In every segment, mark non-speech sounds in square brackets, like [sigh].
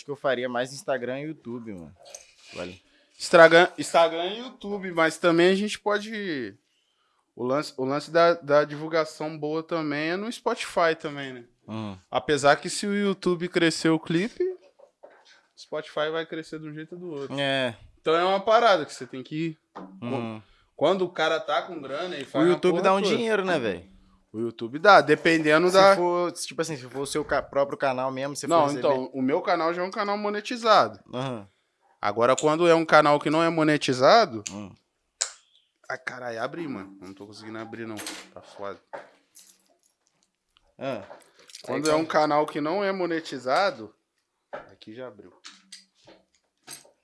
acho que eu faria mais Instagram e YouTube, mano. Vale. Instagram, Instagram e YouTube, mas também a gente pode. O lance, o lance da, da divulgação boa também é no Spotify também, né? Uhum. Apesar que se o YouTube crescer o clipe, o Spotify vai crescer de um jeito ou do outro. É. Então é uma parada que você tem que ir. uhum. Quando o cara tá com grana e O faz. a YouTube dá um toda. dinheiro, né, velho? O YouTube dá, dependendo Se da. for, tipo assim, se for o seu próprio canal mesmo, você Não, receber- então, o meu canal já é um canal monetizado. Aham. Agora, quando é um canal que não é monetizado. Hum. Ai, caralho, abre, mano. Não tô conseguindo abrir, não. Tá foda. Ah. Quando é um canal que não é monetizado. Aqui já abriu.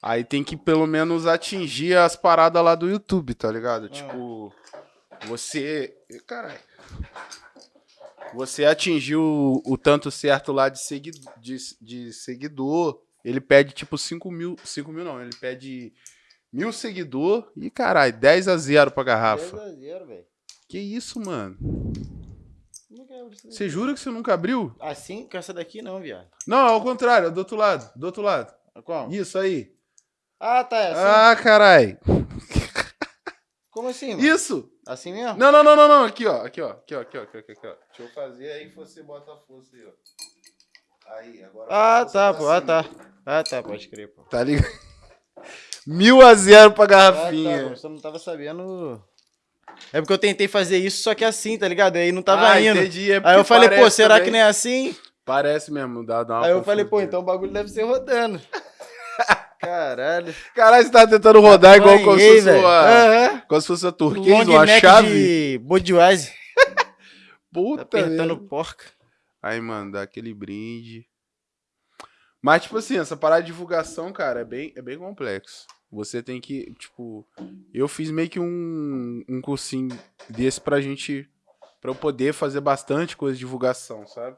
Aí tem que pelo menos atingir as paradas lá do YouTube, tá ligado? Tipo, você. Caralho. Você atingiu o, tanto certo lá de, segui... de, de seguidor. Ele pede tipo 5 mil. 5 mil não, ele pede mil seguidor e caralho, 10 a 0 pra garrafa. 10 a 0, velho. Que isso, mano? Isso daí. Você jura que você nunca abriu? Assim, com essa daqui não, viado. Não, ao contrário, é do outro lado, do outro lado. Como? Isso aí. Ah, tá, é assim. Ah, carai. Como assim, mano? Isso. Assim mesmo? Não, não, não, não, não. Aqui, ó. Aqui, ó. Aqui, ó. Aqui, ó. Aqui, ó, aqui, ó. Deixa eu fazer aí você bota a força aí, ó. Aí, agora. Ah, tá, pra pô. Ah, tá. Ah, tá, pode crer, pô. Tá ligado? [laughs] Mil a zero pra Ah, tá, garrafinha. só não tava sabendo. É porque eu tentei fazer isso, só que assim, tá ligado? Aí não tava ah, indo. entendi. É Aí eu falei, pô, será também. que não é assim? Parece mesmo, dá, dá uma Aí eu falei, pô, então o bagulho deve ser rodando. Caralho. Caralho, você tá tentando rodar igual como se uma, como se fosse uma Long turquesa, uma neck chave. de Budweiser. [laughs] Tá Puta apertando merda. porca. Aí, mano, dá aquele brinde. Mas, tipo assim, essa parada de divulgação, cara, é bem, é bem complexo. Você tem que, tipo... Eu fiz meio que um, um cursinho desse pra gente... Pra eu poder fazer bastante coisa de divulgação, sabe?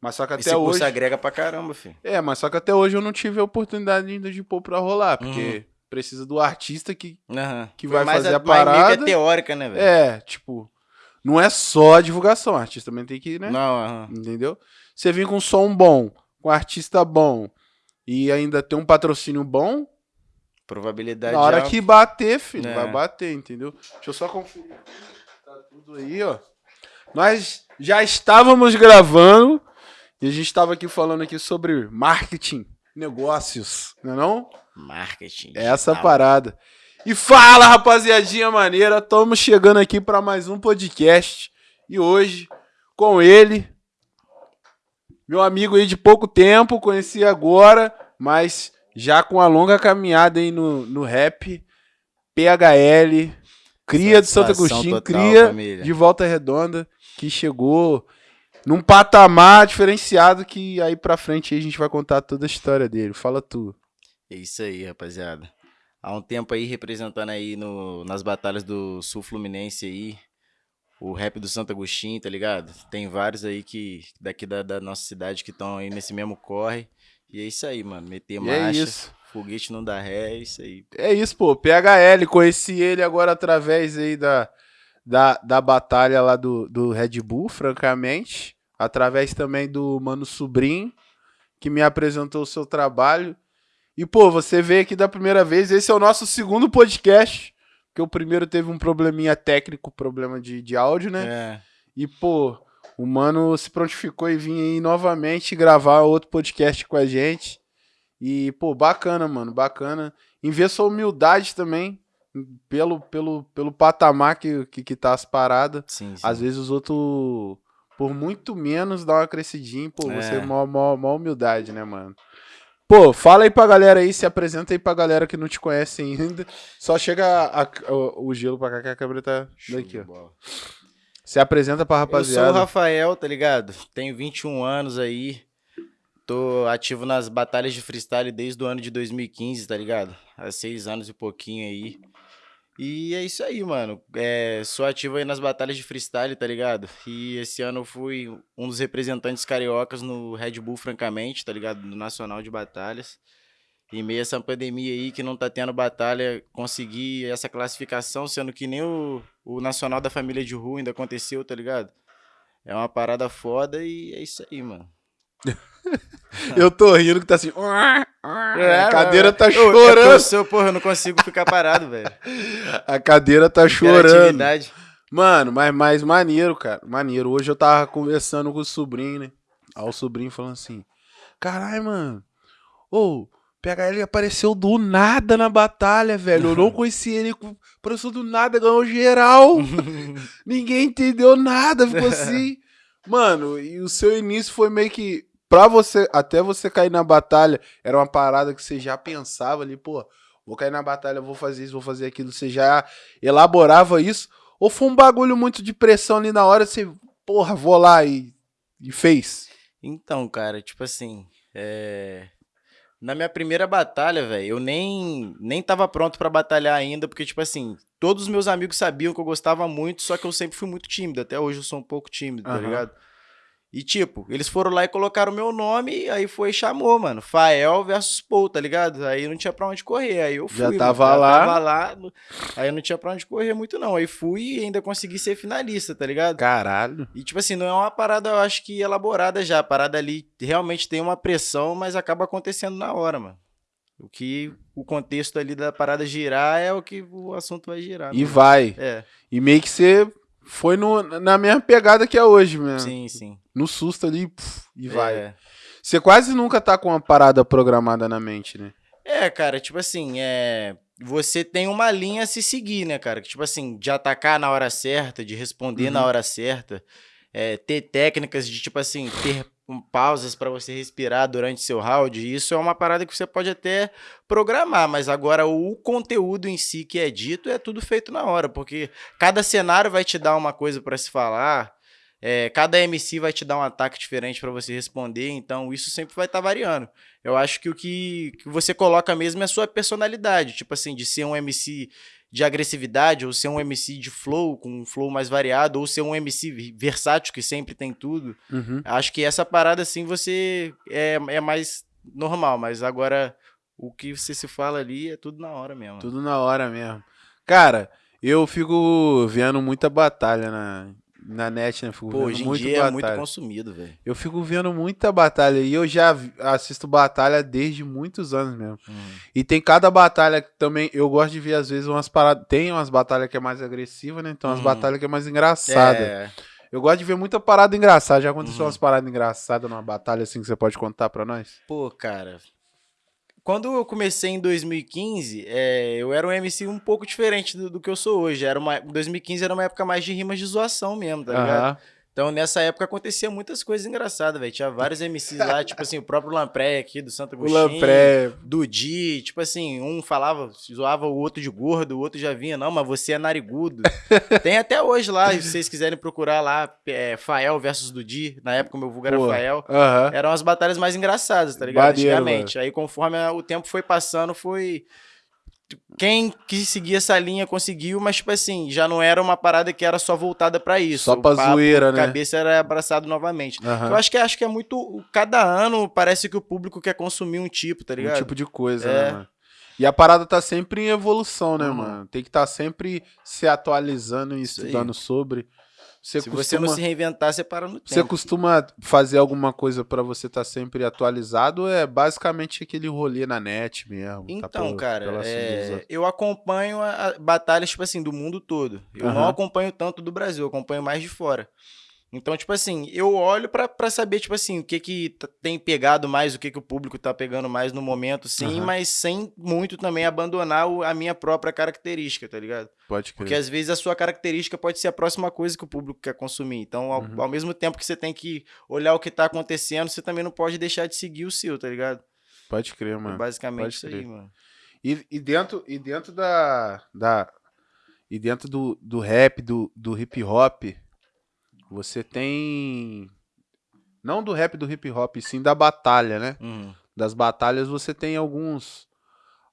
Mas só que até Esse curso hoje... agrega pra caramba, filho. É, mas só que até hoje eu não tive a oportunidade ainda de pôr pra rolar. Porque Uhum. precisa do artista que... Aham. Que vai mais fazer a mais meio parada. que é teórica, né, velho? É, tipo... Não é só a divulgação. O artista também tem que, né? Não, aham. Entendeu? Você vir com som bom, com artista bom e ainda ter um patrocínio bom, Probabilidade na hora alta. que bater, filho, É. vai bater, entendeu? Deixa eu só conferir. Tá tudo aí, ó. Nós já estávamos gravando e a gente estava aqui falando aqui sobre marketing, negócios, não é não? Marketing. É essa digital. parada. E fala, rapaziadinha maneira, estamos chegando aqui para mais um podcast. E hoje, com ele, meu amigo aí de pouco tempo, conheci agora, mas já com a longa caminhada aí no, no rap, PHL, cria de Santo Agostinho, total, cria família. de Volta Redonda, que chegou num patamar diferenciado que aí pra frente aí a gente vai contar toda a história dele. Fala tu. É isso aí, rapaziada. Há um tempo aí representando aí no, nas batalhas do Sul Fluminense aí, o rap do Santo Agostinho, tá ligado? Tem vários aí que daqui da, da nossa cidade que estão aí nesse mesmo corre. E é isso aí, mano. Meter E é marcha, isso. foguete não dá ré, é isso aí. É isso, pô. PHL, conheci ele agora através aí da, da, da batalha lá do, do Red Bull, francamente. Através também do Mano Sobrinho, que me apresentou o seu trabalho. E, pô, você veio aqui da primeira vez. Esse é o nosso segundo podcast. Porque o primeiro teve um probleminha técnico, problema de, de áudio, né? É. E, pô, o mano se prontificou e vinha aí novamente gravar outro podcast com a gente. E, pô, bacana, mano, bacana. Em ver sua humildade também, pelo, pelo, pelo patamar que, que, que tá as paradas. Sim, sim. Às vezes os outros, por muito menos, dá uma crescidinha. Pô, você é É. mó, mó, mó humildade, né, mano? Pô, fala aí pra galera aí, se apresenta aí pra galera que não te conhece ainda. Só chega a- a- o, o gelo pra cá que a câmera tá Show daqui, ó. bola. Se apresenta pra Eu sou o rapaziada. Rafael, tá ligado? Tenho 21 anos aí. Tô ativo nas batalhas de freestyle desde o ano de 2015, tá ligado? Há seis anos e pouquinho aí. E é isso aí, mano. É, sou ativo aí nas batalhas de freestyle, tá ligado? E esse ano eu fui um dos representantes cariocas no Red Bull, francamente, tá ligado? No Nacional de Batalhas. Em meio essa pandemia aí que não tá tendo batalha, consegui essa classificação, sendo que nem o, o Nacional da Família de Rua ainda aconteceu, tá ligado? É uma parada foda e é isso aí, mano. [laughs] Eu tô rindo que tá assim. [laughs] É, a cadeira tá eu, chorando. Eu, sou, porra, eu não consigo ficar parado, velho. [laughs] A cadeira tá chorando. Mano, mas mais maneiro, cara. Maneiro. Hoje eu tava conversando com o sobrinho, né? Aí o sobrinho falando assim: Caralho, mano. Ô, PHL apareceu do nada na batalha, velho. Eu não conheci ele. Apareceu do nada, ganhou geral. Ninguém entendeu nada, ficou assim. Mano, e o seu início foi meio que. Pra você, até você cair na batalha, era uma parada que você já pensava ali, pô, vou cair na batalha, vou fazer isso, vou fazer aquilo. Você já elaborava isso? Ou foi um bagulho muito de pressão ali na hora, você, porra, vou lá e, e fez? Então, cara, tipo assim, é... na minha primeira batalha, velho, eu nem, nem tava pronto pra batalhar ainda, porque, tipo assim, todos os meus amigos sabiam que eu gostava muito, só que eu sempre fui muito tímido. Até hoje eu sou um pouco tímido, tá Aham. ligado? E, tipo, eles foram lá e colocaram o meu nome, aí foi e chamou, mano. Fael versus Paul, tá ligado? Aí não tinha pra onde correr. Aí eu fui. Já mano, tava lá. Tava lá. Aí não tinha pra onde correr muito, não. Aí fui e ainda consegui ser finalista, tá ligado? Caralho. E, tipo assim, não é uma parada, eu acho que elaborada já. A parada ali realmente tem uma pressão, mas acaba acontecendo na hora, mano. O que o contexto ali da parada girar é o que o assunto vai girar. E né? vai. É, E meio que você foi no, na mesma pegada que é hoje mesmo. sim, sim. No susto ali, puf, e vai. É. Você quase nunca tá com uma parada programada na mente, né? É, cara, tipo assim, é. Você tem uma linha a se seguir, né, cara? Que, Tipo assim, de atacar na hora certa, de responder na Uhum. hora certa, é, ter técnicas de, tipo assim, ter um, pausas pra você respirar durante seu round. Isso é uma parada que você pode até programar, mas agora o conteúdo em si que é dito é tudo feito na hora, porque cada cenário vai te dar uma coisa pra se falar. é, cada MC vai te dar um ataque diferente pra você responder, então isso sempre vai estar variando. Eu acho que o que, que você coloca mesmo é a sua personalidade. Tipo assim, de ser um MC de agressividade, ou ser um MC de flow, com um flow mais variado, ou ser um MC versátil, que sempre tem tudo. Uhum. Acho que essa parada, assim, você é, é mais normal, mas agora o que você se fala ali é tudo na hora mesmo. Tudo na hora mesmo. Cara, eu fico vendo muita batalha na, na net, né? Fico Pô, hoje em dia é muito batalha. consumido, velho. Eu fico vendo muita batalha e eu já assisto batalha desde muitos anos mesmo. Uhum. E tem cada batalha que também eu gosto de ver às vezes umas paradas, tem umas batalhas que é mais agressiva, né? Então umas Uhum. batalhas que é mais engraçada. É, Eu gosto de ver muita parada engraçada. Já aconteceu Uhum. umas paradas engraçadas numa batalha assim que você pode contar pra nós? Pô, cara. Quando eu comecei em 2015, é, eu era um MC um pouco diferente do, do que eu sou hoje. Era uma, 2015 era uma época mais de rimas de zoação mesmo, tá ligado? Então nessa época acontecia muitas coisas engraçadas, velho. Tinha vários MCs lá, [laughs] tipo assim, o próprio Lampré aqui do Santo O Agostinho. Lampré. Dudi, tipo assim, um falava, zoava o outro de gordo, o outro já vinha, não, mas você é narigudo. [laughs] Tem até hoje lá, se vocês quiserem procurar lá, é, Fael versus Dudi, na época o meu vulgo era Pô, Fael. Aham. Eram as batalhas mais engraçadas, tá ligado? Maneiro, Antigamente. Aí conforme o tempo foi passando, foi. Quem quis seguir essa linha conseguiu, mas, tipo assim, já não era uma parada que era só voltada pra isso. Só O pra papo, zoeira, né? cabeça era abraçado novamente. Aham. Eu acho que acho que é muito. Cada ano parece que o público quer consumir um tipo, tá ligado? Um tipo de coisa, É. né, mano? E a parada tá sempre em evolução, né, Uhum. mano? Tem que estar sempre se atualizando e estudando sobre. Você Se costuma, você não se reinventar, você para no você tempo. costuma fazer alguma coisa pra você estar sempre atualizado? ou É basicamente aquele rolê na net mesmo. tá Então, pela- cara, pela é, eu acompanho a, a batalhas, tipo assim, do mundo todo. Eu não Aham. acompanho tanto do Brasil, eu acompanho mais de fora. Então, tipo assim, eu olho pra, pra saber, tipo assim, o que que tá- tem pegado mais, o que que o público tá pegando mais no momento, sim, Aham. mas sem muito também abandonar o- a minha própria característica, tá ligado? Pode Porque crer. às vezes a sua característica pode ser a próxima coisa que o público quer consumir. Então, ao, Uhum. ao mesmo tempo que você tem que olhar o que tá acontecendo, você também não pode deixar de seguir o seu, tá ligado? Pode crer, É mano. basicamente pode isso aí, crer. mano. E, e dentro, e dentro da, da. E dentro do, do rap, do, do hip hop, você tem. Não do rap do hip hop, sim da batalha, né? Uhum. Das batalhas você tem alguns.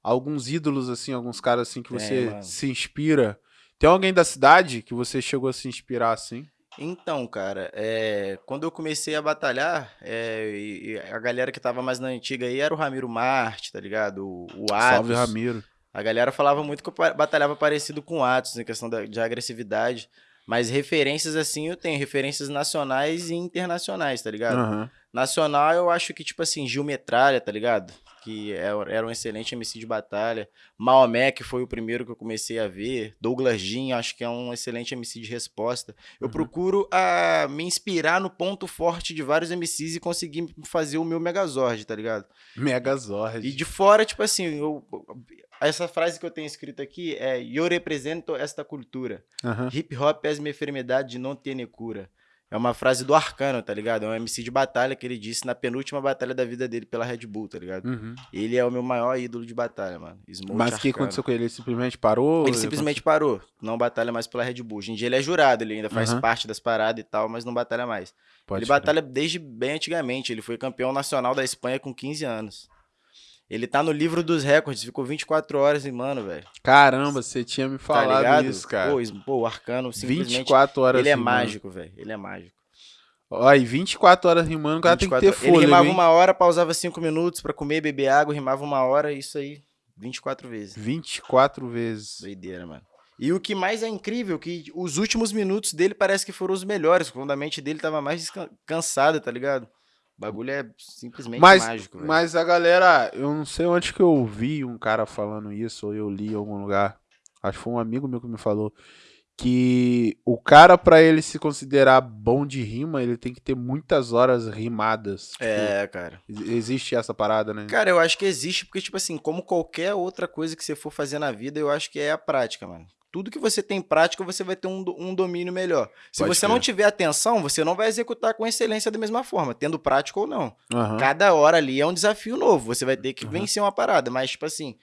Alguns ídolos, assim, alguns caras assim que você se inspira. Tem alguém da cidade que você chegou a se inspirar assim? Então, cara, é, quando eu comecei a batalhar, é, e- e a galera que tava mais na antiga aí era o Ramiro Marte, tá ligado? O, o Salve Atos. Ramiro. A galera falava muito que eu batalhava parecido com o Atos, em questão da- de agressividade. Mas referências assim eu tenho, referências nacionais e internacionais, tá ligado? Aham. Nacional eu acho que, tipo assim, Gil Metralha, tá ligado? Que é- era um excelente MC de batalha. Maomé, que foi o primeiro que eu comecei a ver. Douglas Jean, acho que é um excelente MC de resposta. Eu Uhum. procuro a, me inspirar no ponto forte de vários MCs e conseguir fazer o meu Megazord, tá ligado? Megazord. E de fora, tipo assim, eu, essa frase que eu tenho escrito aqui é: Eu represento esta cultura. Aham. Hip hop é uma enfermidade de não ter cura. É uma frase do Arcano, tá ligado? É um MC de batalha que ele disse na penúltima batalha da vida dele pela Red Bull, tá ligado? Uhum. Ele é o meu maior ídolo de batalha, mano. Smoke Mas o que aconteceu com ele? Ele simplesmente parou? Ele simplesmente parou. Não batalha mais pela Red Bull. Hoje em dia ele é jurado, ele ainda faz Aham. parte das paradas e tal, mas não batalha mais. Pode ele crer. batalha desde bem antigamente. Ele foi campeão nacional da Espanha com 15 anos. Ele tá no livro dos recordes, ficou 24 horas em mano, velho. Caramba, você tinha me Tá falado ligado? isso, cara. Pô, pô, o Arcano simplesmente. 24 horas Ele é rimando. mágico, velho. Ele é mágico. Ó, e 24 horas rimando, o cara tem que ter 24 fôlego, Ele rimava hein? uma hora, pausava 5 minutos pra comer, beber água, rimava uma hora, isso aí, 24 vezes. 24 vezes. Doideira, mano. E o que mais é incrível, que os últimos minutos dele parece que foram os melhores, quando a mente dele tava mais cansada, tá ligado? O bagulho é simplesmente Mas, mágico, velho. mas a galera, eu não sei onde que eu vi um cara falando isso, ou eu li em algum lugar. Acho que foi um amigo meu que me falou. Que o cara, pra ele se considerar bom de rima, ele tem que ter muitas horas rimadas. Tipo, É, cara. ex- existe essa parada, né? Cara, eu acho que existe, porque, tipo assim, como qualquer outra coisa que você for fazer na vida, eu acho que é a prática, mano. Tudo que você tem prática, você vai ter um, um domínio melhor. Se Pode você não tiver atenção, você não vai executar com excelência da mesma forma, tendo prática ou não. Aham. Cada hora ali é um desafio novo. Você vai ter que Uhum. vencer uma parada. Mas, tipo assim,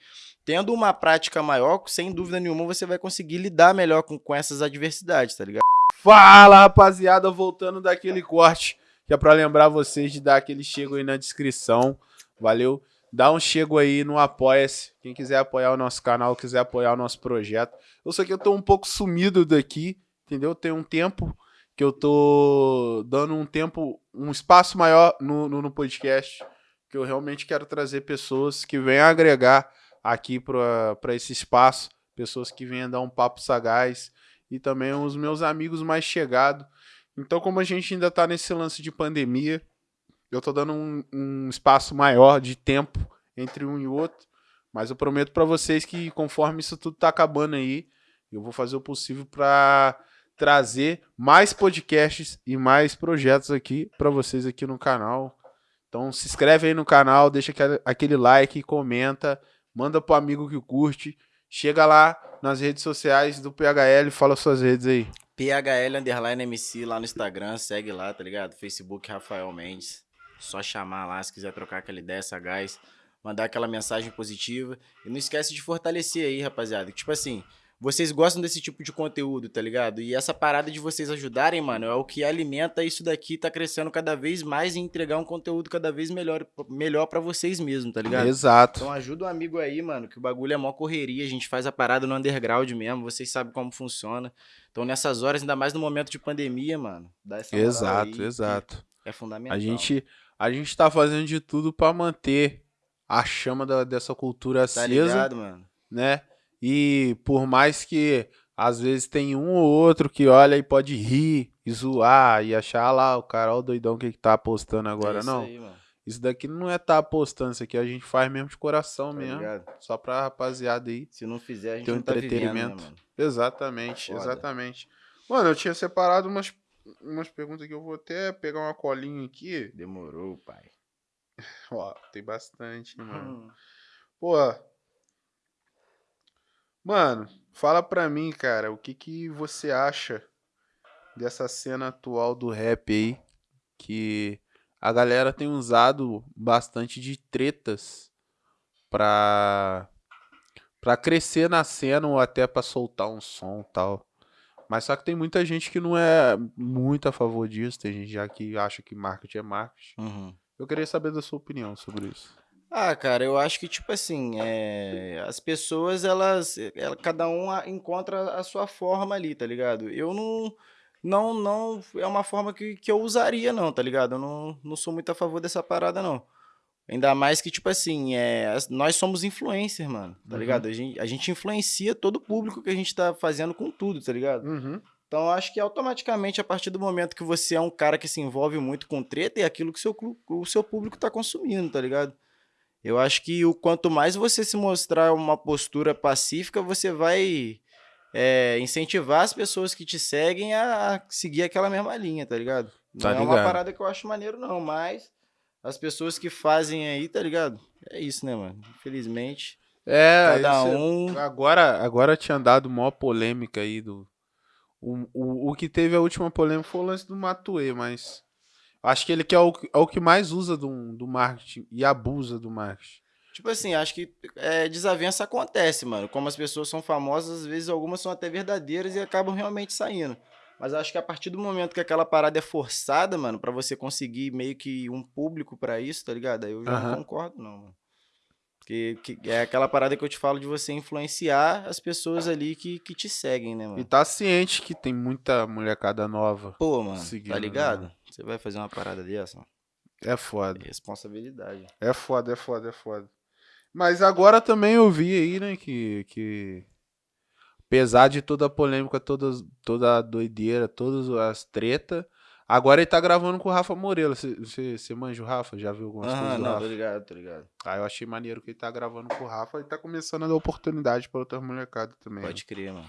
tendo uma prática maior, sem dúvida nenhuma, você vai conseguir lidar melhor com, com essas adversidades, tá ligado? Fala, rapaziada, voltando daquele corte, que é pra lembrar vocês de dar aquele chego aí na descrição, valeu? Dá um chego aí no Apoia-se, quem quiser apoiar o nosso canal, quiser apoiar o nosso projeto. Eu sei que eu tô um pouco sumido daqui, entendeu? Tem um tempo que eu tô dando um tempo, um espaço maior no, no, no podcast, que eu realmente quero trazer pessoas que venham agregar aqui pra esse espaço, pessoas que venham dar um papo sagaz, e também os meus amigos mais chegados. Então, como a gente ainda tá nesse lance de pandemia, eu tô dando um, um espaço maior de tempo entre um e outro, mas eu prometo pra vocês que conforme isso tudo tá acabando aí, eu vou fazer o possível pra trazer mais podcasts e mais projetos aqui pra vocês aqui no canal. Então, se inscreve aí no canal, deixa aquele like, comenta, manda pro amigo que curte. Chega lá nas redes sociais do PHL, fala suas redes aí. PHL Underline MC lá no Instagram, segue lá, tá ligado? Facebook Rafael Mendes. Só chamar lá se quiser trocar aquela ideia, sagaz. Mandar aquela mensagem positiva. E não esquece de fortalecer aí, rapaziada. Tipo assim, vocês gostam desse tipo de conteúdo, tá ligado? E essa parada de vocês ajudarem, mano, é o que alimenta isso daqui, tá crescendo cada vez mais e entregar um conteúdo cada vez melhor, melhor para vocês mesmos, tá ligado? Exato. Então ajuda um amigo aí, mano, que o bagulho é mó correria, a gente faz a parada no underground mesmo, vocês sabem como funciona. Então nessas horas, ainda mais no momento de pandemia, mano, dá essa exato, aí, exato. É fundamental. A gente, a gente tá fazendo de tudo pra manter a chama da- dessa cultura tá acesa, ligado, mano? né? E por mais que às vezes tem um ou outro que olha e pode rir e zoar e achar "Ah lá o cara, ó, o doidão que que tá apostando agora, é isso não. Aí, Isso daqui não é tá apostando, isso aqui a gente faz mesmo de coração tá mesmo. ligado? Só pra rapaziada aí. Se não fizer, a gente Tem um não tá vivendo, né, entretenimento. Exatamente, Foda. exatamente. Mano, eu tinha separado umas, umas perguntas que eu vou até pegar uma colinha aqui. Demorou, pai. Ó, tem bastante, mano. Hum. Pô. Mano, fala pra mim, cara, o que que você acha dessa cena atual do rap aí? Que a galera tem usado bastante de tretas pra, pra crescer na cena ou até pra soltar um som e tal. Mas só que tem muita gente que não é muito a favor disso. Tem gente já que acha que marketing é marketing. Uhum. Eu queria saber da sua opinião sobre isso. Ah, cara, eu acho que, tipo assim, é, as pessoas, elas, ela- cada um encontra a sua forma ali, tá ligado? Eu não, não, não, é uma forma que, que eu usaria, não, tá ligado? Eu não, não sou muito a favor dessa parada, não. Ainda mais que, tipo assim, é, nós somos influencers, mano, tá Uhum. ligado? A gente, a gente influencia todo o público que a gente tá fazendo com tudo, tá ligado? Uhum. Então, acho que automaticamente, a partir do momento que você é um cara que se envolve muito com treta, é aquilo que o seu, o seu público tá consumindo, tá ligado? Eu acho que o quanto mais você se mostrar uma postura pacífica, você vai é, incentivar as pessoas que te seguem a seguir aquela mesma linha, tá ligado? Não Tá é uma parada que eu acho maneiro, não, mas as pessoas que fazem aí, tá ligado? É isso, né, mano? Infelizmente, É, cada é- um. Agora, agora tinha dado maior polêmica aí do. O, o, o que teve a última polêmica foi o lance do Matue, mas. Acho que ele que é o, é o que mais usa do, do marketing e abusa do marketing. Tipo assim, acho que é, desavença acontece, mano. Como as pessoas são famosas, às vezes algumas são até verdadeiras e acabam realmente saindo. Mas acho que a partir do momento que aquela parada é forçada, mano, pra você conseguir meio que um público pra isso, tá ligado? Aí eu já Aham. não concordo, não, mano. Porque que é aquela parada que eu te falo de você influenciar as pessoas ali que, que te seguem, né, E mano? tá ciente que tem muita molecada nova. Pô, mano, Seguindo, tá né, ligado? mano? Você vai fazer uma parada dessa? mano? É foda. É responsabilidade. É foda, é foda, é foda. Mas agora também eu vi aí, né, que. que apesar de toda a polêmica, todas, toda a doideira, todas as tretas, agora ele tá gravando com o Rafa Moreira. Você manja o Rafa? Já viu algumas Aham, coisas do não, tô ligado, tô ligado. Ah, eu achei maneiro que ele tá gravando com o Rafa e tá começando a dar oportunidade pra outras molecadas também. né? Pode crer, mano.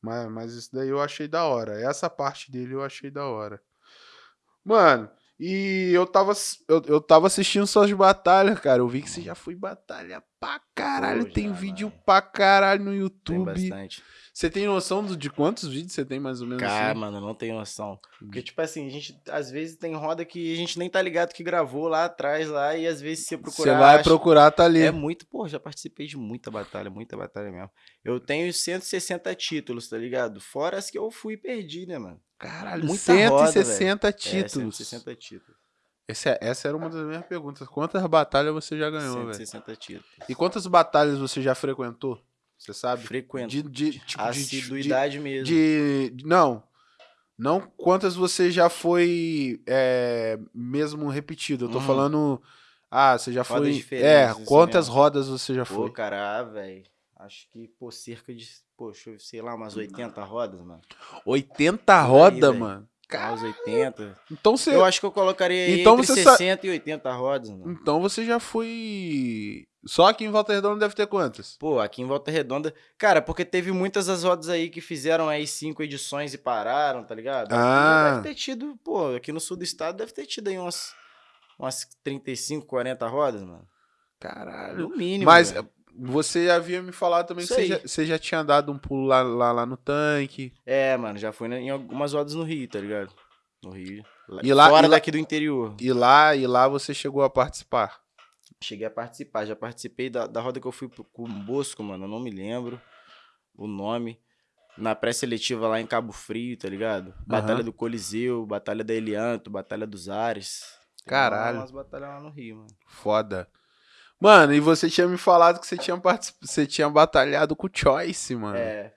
Mas, mas isso daí eu achei da hora. Essa parte dele eu achei da hora. Mano, e eu tava, eu, eu tava assistindo suas batalhas, cara. Eu vi que você já foi batalha pra caralho. Pô, tem já, vídeo mano. pra caralho no Tem YouTube. bastante. Você tem noção do- de quantos vídeos você tem mais ou menos? Cara, assim? mano, não tenho noção. Porque, tipo assim, a gente, às vezes tem roda que a gente nem tá ligado que gravou lá atrás, lá, e às vezes se você procurar. Você vai acha- procurar, tá ali. É muito, pô, já participei de muita batalha, muita batalha mesmo. Eu tenho 160 títulos, tá ligado? Fora as que eu fui e perdi, né, mano? Caralho, muita roda, 160 É, títulos. 160 títulos. Esse é- essa era uma das minhas perguntas. Quantas batalhas você já ganhou, velho? 160 títulos. E quantas batalhas você já frequentou? Você sabe? Frequento. De, de, tipo, de- Assiduidade mesmo. de, de- Não. Não quantas você já foi é, mesmo repetido. Eu tô Hum. falando. Ah, você já Rodas foi. É, isso quantas mesmo. rodas você já Pô, foi? cara, ah, velho. Acho que, pô, cerca de, poxa, sei lá, umas 80 rodas, mano. 80 aí, rodas, mano. Ah, Uns 80. Então você. Eu acho que eu colocaria aí Então entre você sa- 60 e 80 rodas, mano. Então você já foi. Só aqui em Volta Redonda deve ter quantas? Pô, aqui em Volta Redonda. Cara, porque teve muitas das rodas aí que fizeram aí cinco edições e pararam, tá ligado? Ah. Deve ter tido, pô, aqui no sul do estado deve ter tido aí umas, umas 35, 40 rodas, mano. Caralho. No mínimo. Mas velho. você havia me falado também Isso que você já, você já tinha dado um pulo lá, lá, lá no tanque. É, mano, já fui em algumas rodas no Rio, tá ligado? No Rio. E lá- Fora e lá- daqui do interior. E lá, e lá você chegou a participar. Cheguei a participar. Já participei da, da roda que eu fui pro- com o Bosco, mano. Eu não me lembro o nome. Na pré-seletiva lá em Cabo Frio, tá ligado? Batalha Aham. do Coliseu, Batalha da Elianto, Batalha dos Ares. Caralho. Umas batalhas lá no Rio, mano. Foda. Mano, e você tinha me falado que você tinha, particip... você tinha batalhado com o Choice, mano. É.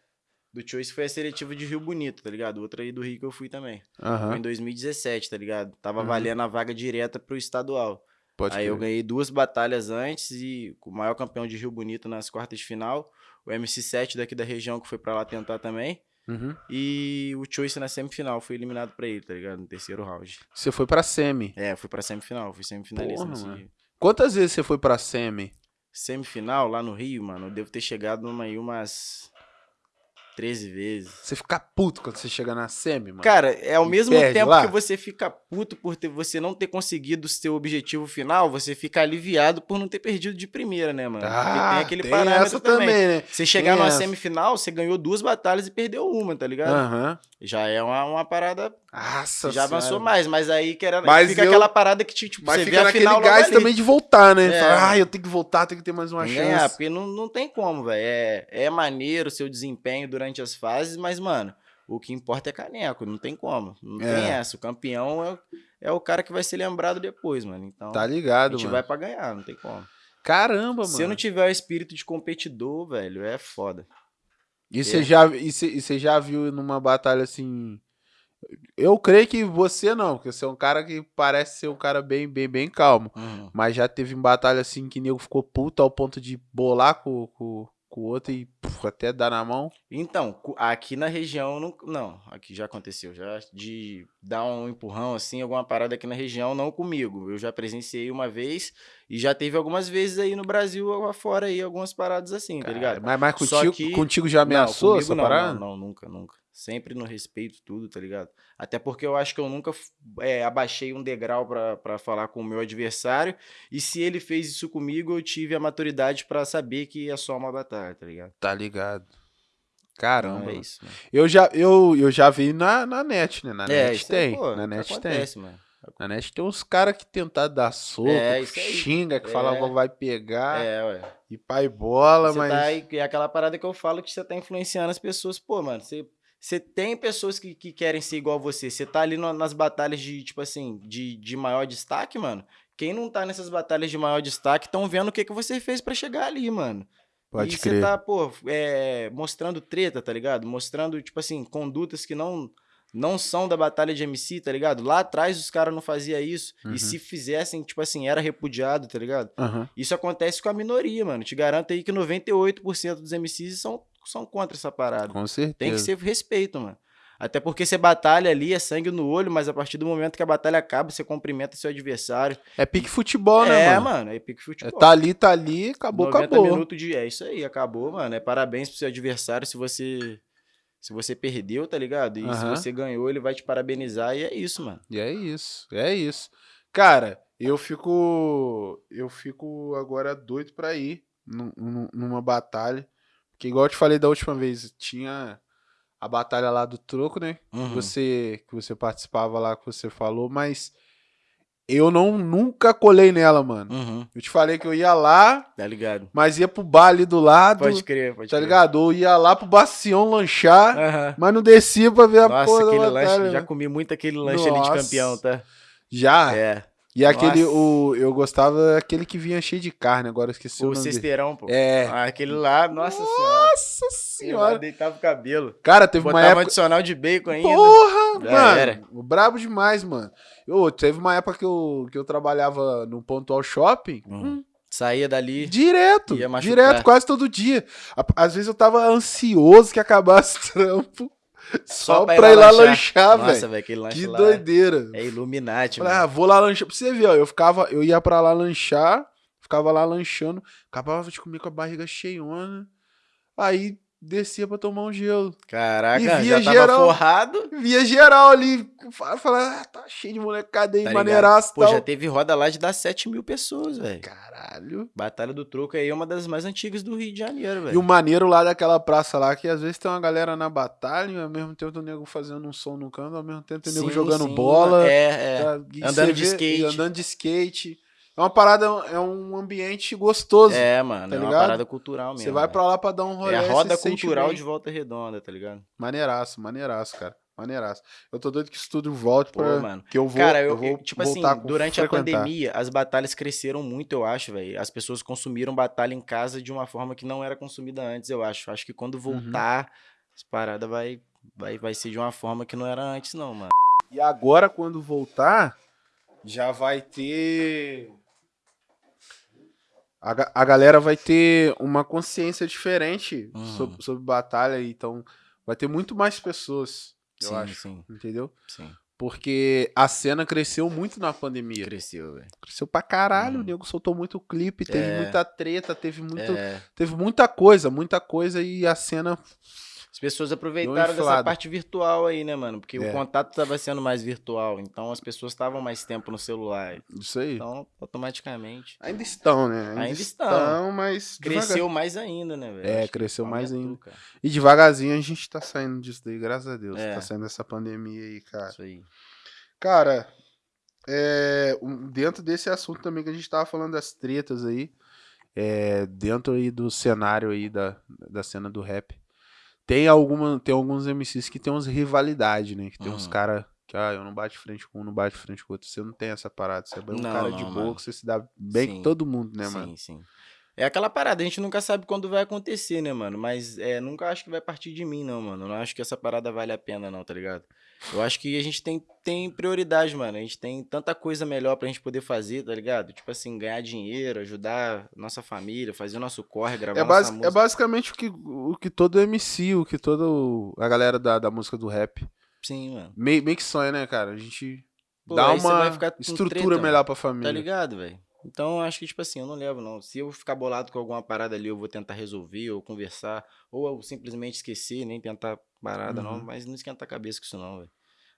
Do Choice foi a seletiva de Rio Bonito, tá ligado? Outra aí do Rio que eu fui também. Foi Aham. em 2017, tá ligado? Tava Uhum. valendo a vaga direta pro estadual. Pode Aí eu crer. ganhei duas batalhas antes e o maior campeão de Rio Bonito nas quartas de final. O MC7 daqui da região que foi pra lá tentar também. Uhum. E o Choice na semifinal foi eliminado pra ele, tá ligado? No terceiro round. Você foi pra semi. É, fui pra semifinal, fui semifinalista Porra, nesse mano. Quantas vezes você foi pra semi? Semifinal lá no Rio, mano, eu devo ter chegado numa aí umas 13 vezes. Você fica puto quando você chega na semi, mano. Cara, é ao E mesmo tempo lá? que você fica puto por ter, você não ter conseguido o seu objetivo final, você fica aliviado por não ter perdido de primeira, né, mano? Porque ah, tem aquele tem parâmetro também. também, né? Você chegar Tem numa essa. semifinal, você ganhou duas batalhas e perdeu uma, tá ligado? Aham. Já é uma, uma parada. Nossa já avançou senhora. mais, mas aí que era, Mas fica eu- aquela parada que tipo, Mas você fica vê a naquele final gás ali. também de voltar, né? É, Fala, ah, eu tenho que voltar, tenho que ter mais uma que chance. ganhar, porque não, não tem como, velho. É, é maneiro o seu desempenho durante as fases, mas, mano, o que importa é caneco, não tem como. Não É. tem essa. O campeão é, o- é o cara que vai ser lembrado depois, mano. Então, Tá a ligado, gente mano. vai pra ganhar, não tem como. Caramba, Se eu mano. não tiver o espírito de competidor, velho, é foda. E você É. já, e e você já viu numa batalha assim. Eu creio que você não, porque você é um cara que parece ser um cara bem, bem, bem calmo. Uhum. Mas já teve em batalha assim que nego ficou puto ao ponto de bolar com, com, com o outro e puf, até dar na mão? Então, aqui na região, não, não, aqui já aconteceu, já de dar um empurrão assim, alguma parada aqui na região, não comigo. Eu já presenciei uma vez e já teve algumas vezes aí no Brasil afora aí, algumas paradas assim, tá ligado? Mas, mas contigo, que- contigo já ameaçou comigo essa não, parada? Não, não, nunca, nunca. Sempre no respeito, tudo, tá ligado? Até porque eu acho que eu nunca é, abaixei um degrau pra, pra falar com o meu adversário. E se ele fez isso comigo, eu tive a maturidade pra saber que é só uma batalha, tá ligado? Tá ligado. Então Caramba. é isso, mano. Eu já, eu, eu já vi na, na net, né? Na é, net aí, tem. pô, na net tem. acontece, mano. Na net tem uns caras que tentam dar soco, É, que xinga, que É. fala que vai pegar É, ué. e pai bola, Você mas. tá é aquela parada que eu falo que você tá influenciando as pessoas. Pô, mano, você, você tem pessoas que, que querem ser igual você. Você tá ali no- nas batalhas de, tipo assim, de, de maior destaque, mano. Quem não tá nessas batalhas de maior destaque estão vendo o que, que você fez pra chegar ali, mano. Pode e crer. você tá, pô, é, mostrando treta, tá ligado? Mostrando, tipo assim, condutas que não não são da batalha de MC, tá ligado? Lá atrás os caras não faziam isso. Uhum. E se fizessem, tipo assim, era repudiado, tá ligado? Aham. Isso acontece com a minoria, mano. Te garanto aí que 98% dos MCs são, são contra essa parada. Com certeza. Tem que ser respeito, mano. Até porque você batalha ali, é sangue no olho, mas a partir do momento que a batalha acaba, você cumprimenta seu adversário. É pique futebol, né, é, mano? mano, é pique É, futebol. tá ali, tá ali, acabou, 90 acabou. minutos de. É isso aí, acabou, mano. É parabéns pro seu adversário se você. Se você perdeu, tá ligado? E se você ganhou, ele vai te parabenizar e é isso, mano. E é isso, é isso. Cara, eu fico. Eu fico agora doido pra ir num- num- numa batalha. Porque, igual eu te falei da última vez, tinha a batalha lá do troco, né? Uhum. Que você, que você participava lá, que você falou, mas eu não nunca colei nela, mano. Uhum. Eu te falei que eu ia lá, Tá ligado? mas ia pro bar ali do lado, Pode crer, pode tá crer. ligado? Ou ia lá pro Bacião lanchar, Aham. mas não descia pra ver a Nossa, porra da aquele batalha. lanche, já né? comi muito aquele lanche ali de Nossa. campeão, tá? Já? É. E aquele, Nossa. o, eu gostava daquele que vinha cheio de carne, agora eu esqueci o, O nome dele. cesteirão, pô. É. Ah, aquele lá, nossa senhora. Nossa Ele lá senhora. deitava o cabelo. Cara, teve uma Botava um época... adicional de bacon ainda. Porra, Já mano. era. Brabo demais, mano. Eu, teve uma época que eu, que eu trabalhava no Pontual Shopping. Uhum. hum, Saía dali. Direto, Ia machucar. direto, quase todo dia. Às vezes eu tava ansioso que acabasse o trampo só, pra ir lá lanchar, Nossa, velho. velho, aquele lanche Que lá doideira. é Illuminati, Falei, ah, mano. vou lá lanchar. Pra você ver, ó, eu ficava, eu ia pra lá lanchar, ficava lá lanchando, acabava de comer com a barriga cheiona, aí descia pra tomar um gelo. Caraca, E já via tava geral. forrado. Via geral ali, falava, ah, tá cheio de molecada aí, Tá maneiraço Pô, tal. já teve roda lá de dar 7 mil pessoas, velho. Caralho. Batalha do Troco aí é uma das mais antigas do Rio de Janeiro, E o velho. maneiro lá daquela praça lá, que às vezes tem uma galera na batalha, e ao mesmo tempo tem o nego fazendo um som no canto, ao mesmo tempo tem o nego Sim, jogando sim, bola. É, é. tá? Andando de vê- skate. Andando de skate. É uma parada, é um ambiente gostoso. É, mano, tá é uma ligado? parada cultural mesmo. Você vai velho. pra lá pra dar um rolê. É a roda cultural de volta redonda, tá ligado? Maneiraço, maneiraço, cara. Maneiraço. Eu tô doido que isso tudo volte Pô, pra. mano. Que eu vou. Cara, eu, eu vou tipo assim, durante a pandemia, as batalhas cresceram muito, eu acho, velho. As pessoas consumiram batalha em casa de uma forma que não era consumida antes, eu acho. Acho que quando Uhum. voltar, as paradas vai, vai, vai ser de uma forma que não era antes, não, mano. E agora, quando voltar, já vai ter. A, a galera vai ter uma consciência diferente Uhum. sobre, sobre batalha, então vai ter muito mais pessoas, eu sim, acho. sim, Entendeu? sim. Porque a cena cresceu muito na pandemia. Cresceu, velho. Cresceu pra caralho, Uhum. o nego soltou muito clipe, teve É. muita treta, teve muito. É, Teve muita coisa, muita coisa e a cena. As pessoas aproveitaram dessa parte virtual aí, né, mano? Porque É. o contato tava sendo mais virtual, então as pessoas estavam mais tempo no celular. Isso aí. Então, automaticamente. Ainda estão, né? Ainda estão. mas. Cresceu devagar- mais ainda, né, velho? É, cresceu mais aumentou, ainda. cara. E devagarzinho a gente tá saindo disso daí, graças a Deus. É. Tá saindo dessa pandemia aí, cara. Isso aí. Cara, é, dentro desse assunto também que a gente tava falando das tretas aí, é, dentro aí do cenário aí da, da cena do rap, tem, alguma, tem alguns MCs que tem umas rivalidades, né? Que tem uns Uhum. cara que, ah, eu não bate frente com um, não bate frente com o outro. Você não tem essa parada, você é bem um Não, cara de não, boa, mano. que você se dá bem Sim. com todo mundo, né, sim, mano? sim. É aquela parada, a gente nunca sabe quando vai acontecer, né, mano? Mas é, nunca acho que vai partir de mim, não, mano. Não acho que essa parada vale a pena, não, tá ligado? Eu acho que a gente tem, tem prioridade, mano. A gente tem tanta coisa melhor pra gente poder fazer, tá ligado? Tipo assim, ganhar dinheiro, ajudar nossa família, fazer o nosso corre, gravar É, nossa é música. basicamente o que, o que todo MC, o que toda a galera da, da música do rap Sim, mano. meio, meio que sonha, né, cara? A gente Pô, dá uma estrutura treta, mano. melhor pra Tá família. ligado, velho? Então, eu acho que, tipo assim, eu não levo, não. Se eu ficar bolado com alguma parada ali, eu vou tentar resolver ou conversar. Ou eu simplesmente esquecer, nem tentar parada, não. Uhum. Mas não esquenta a cabeça com isso, não, velho.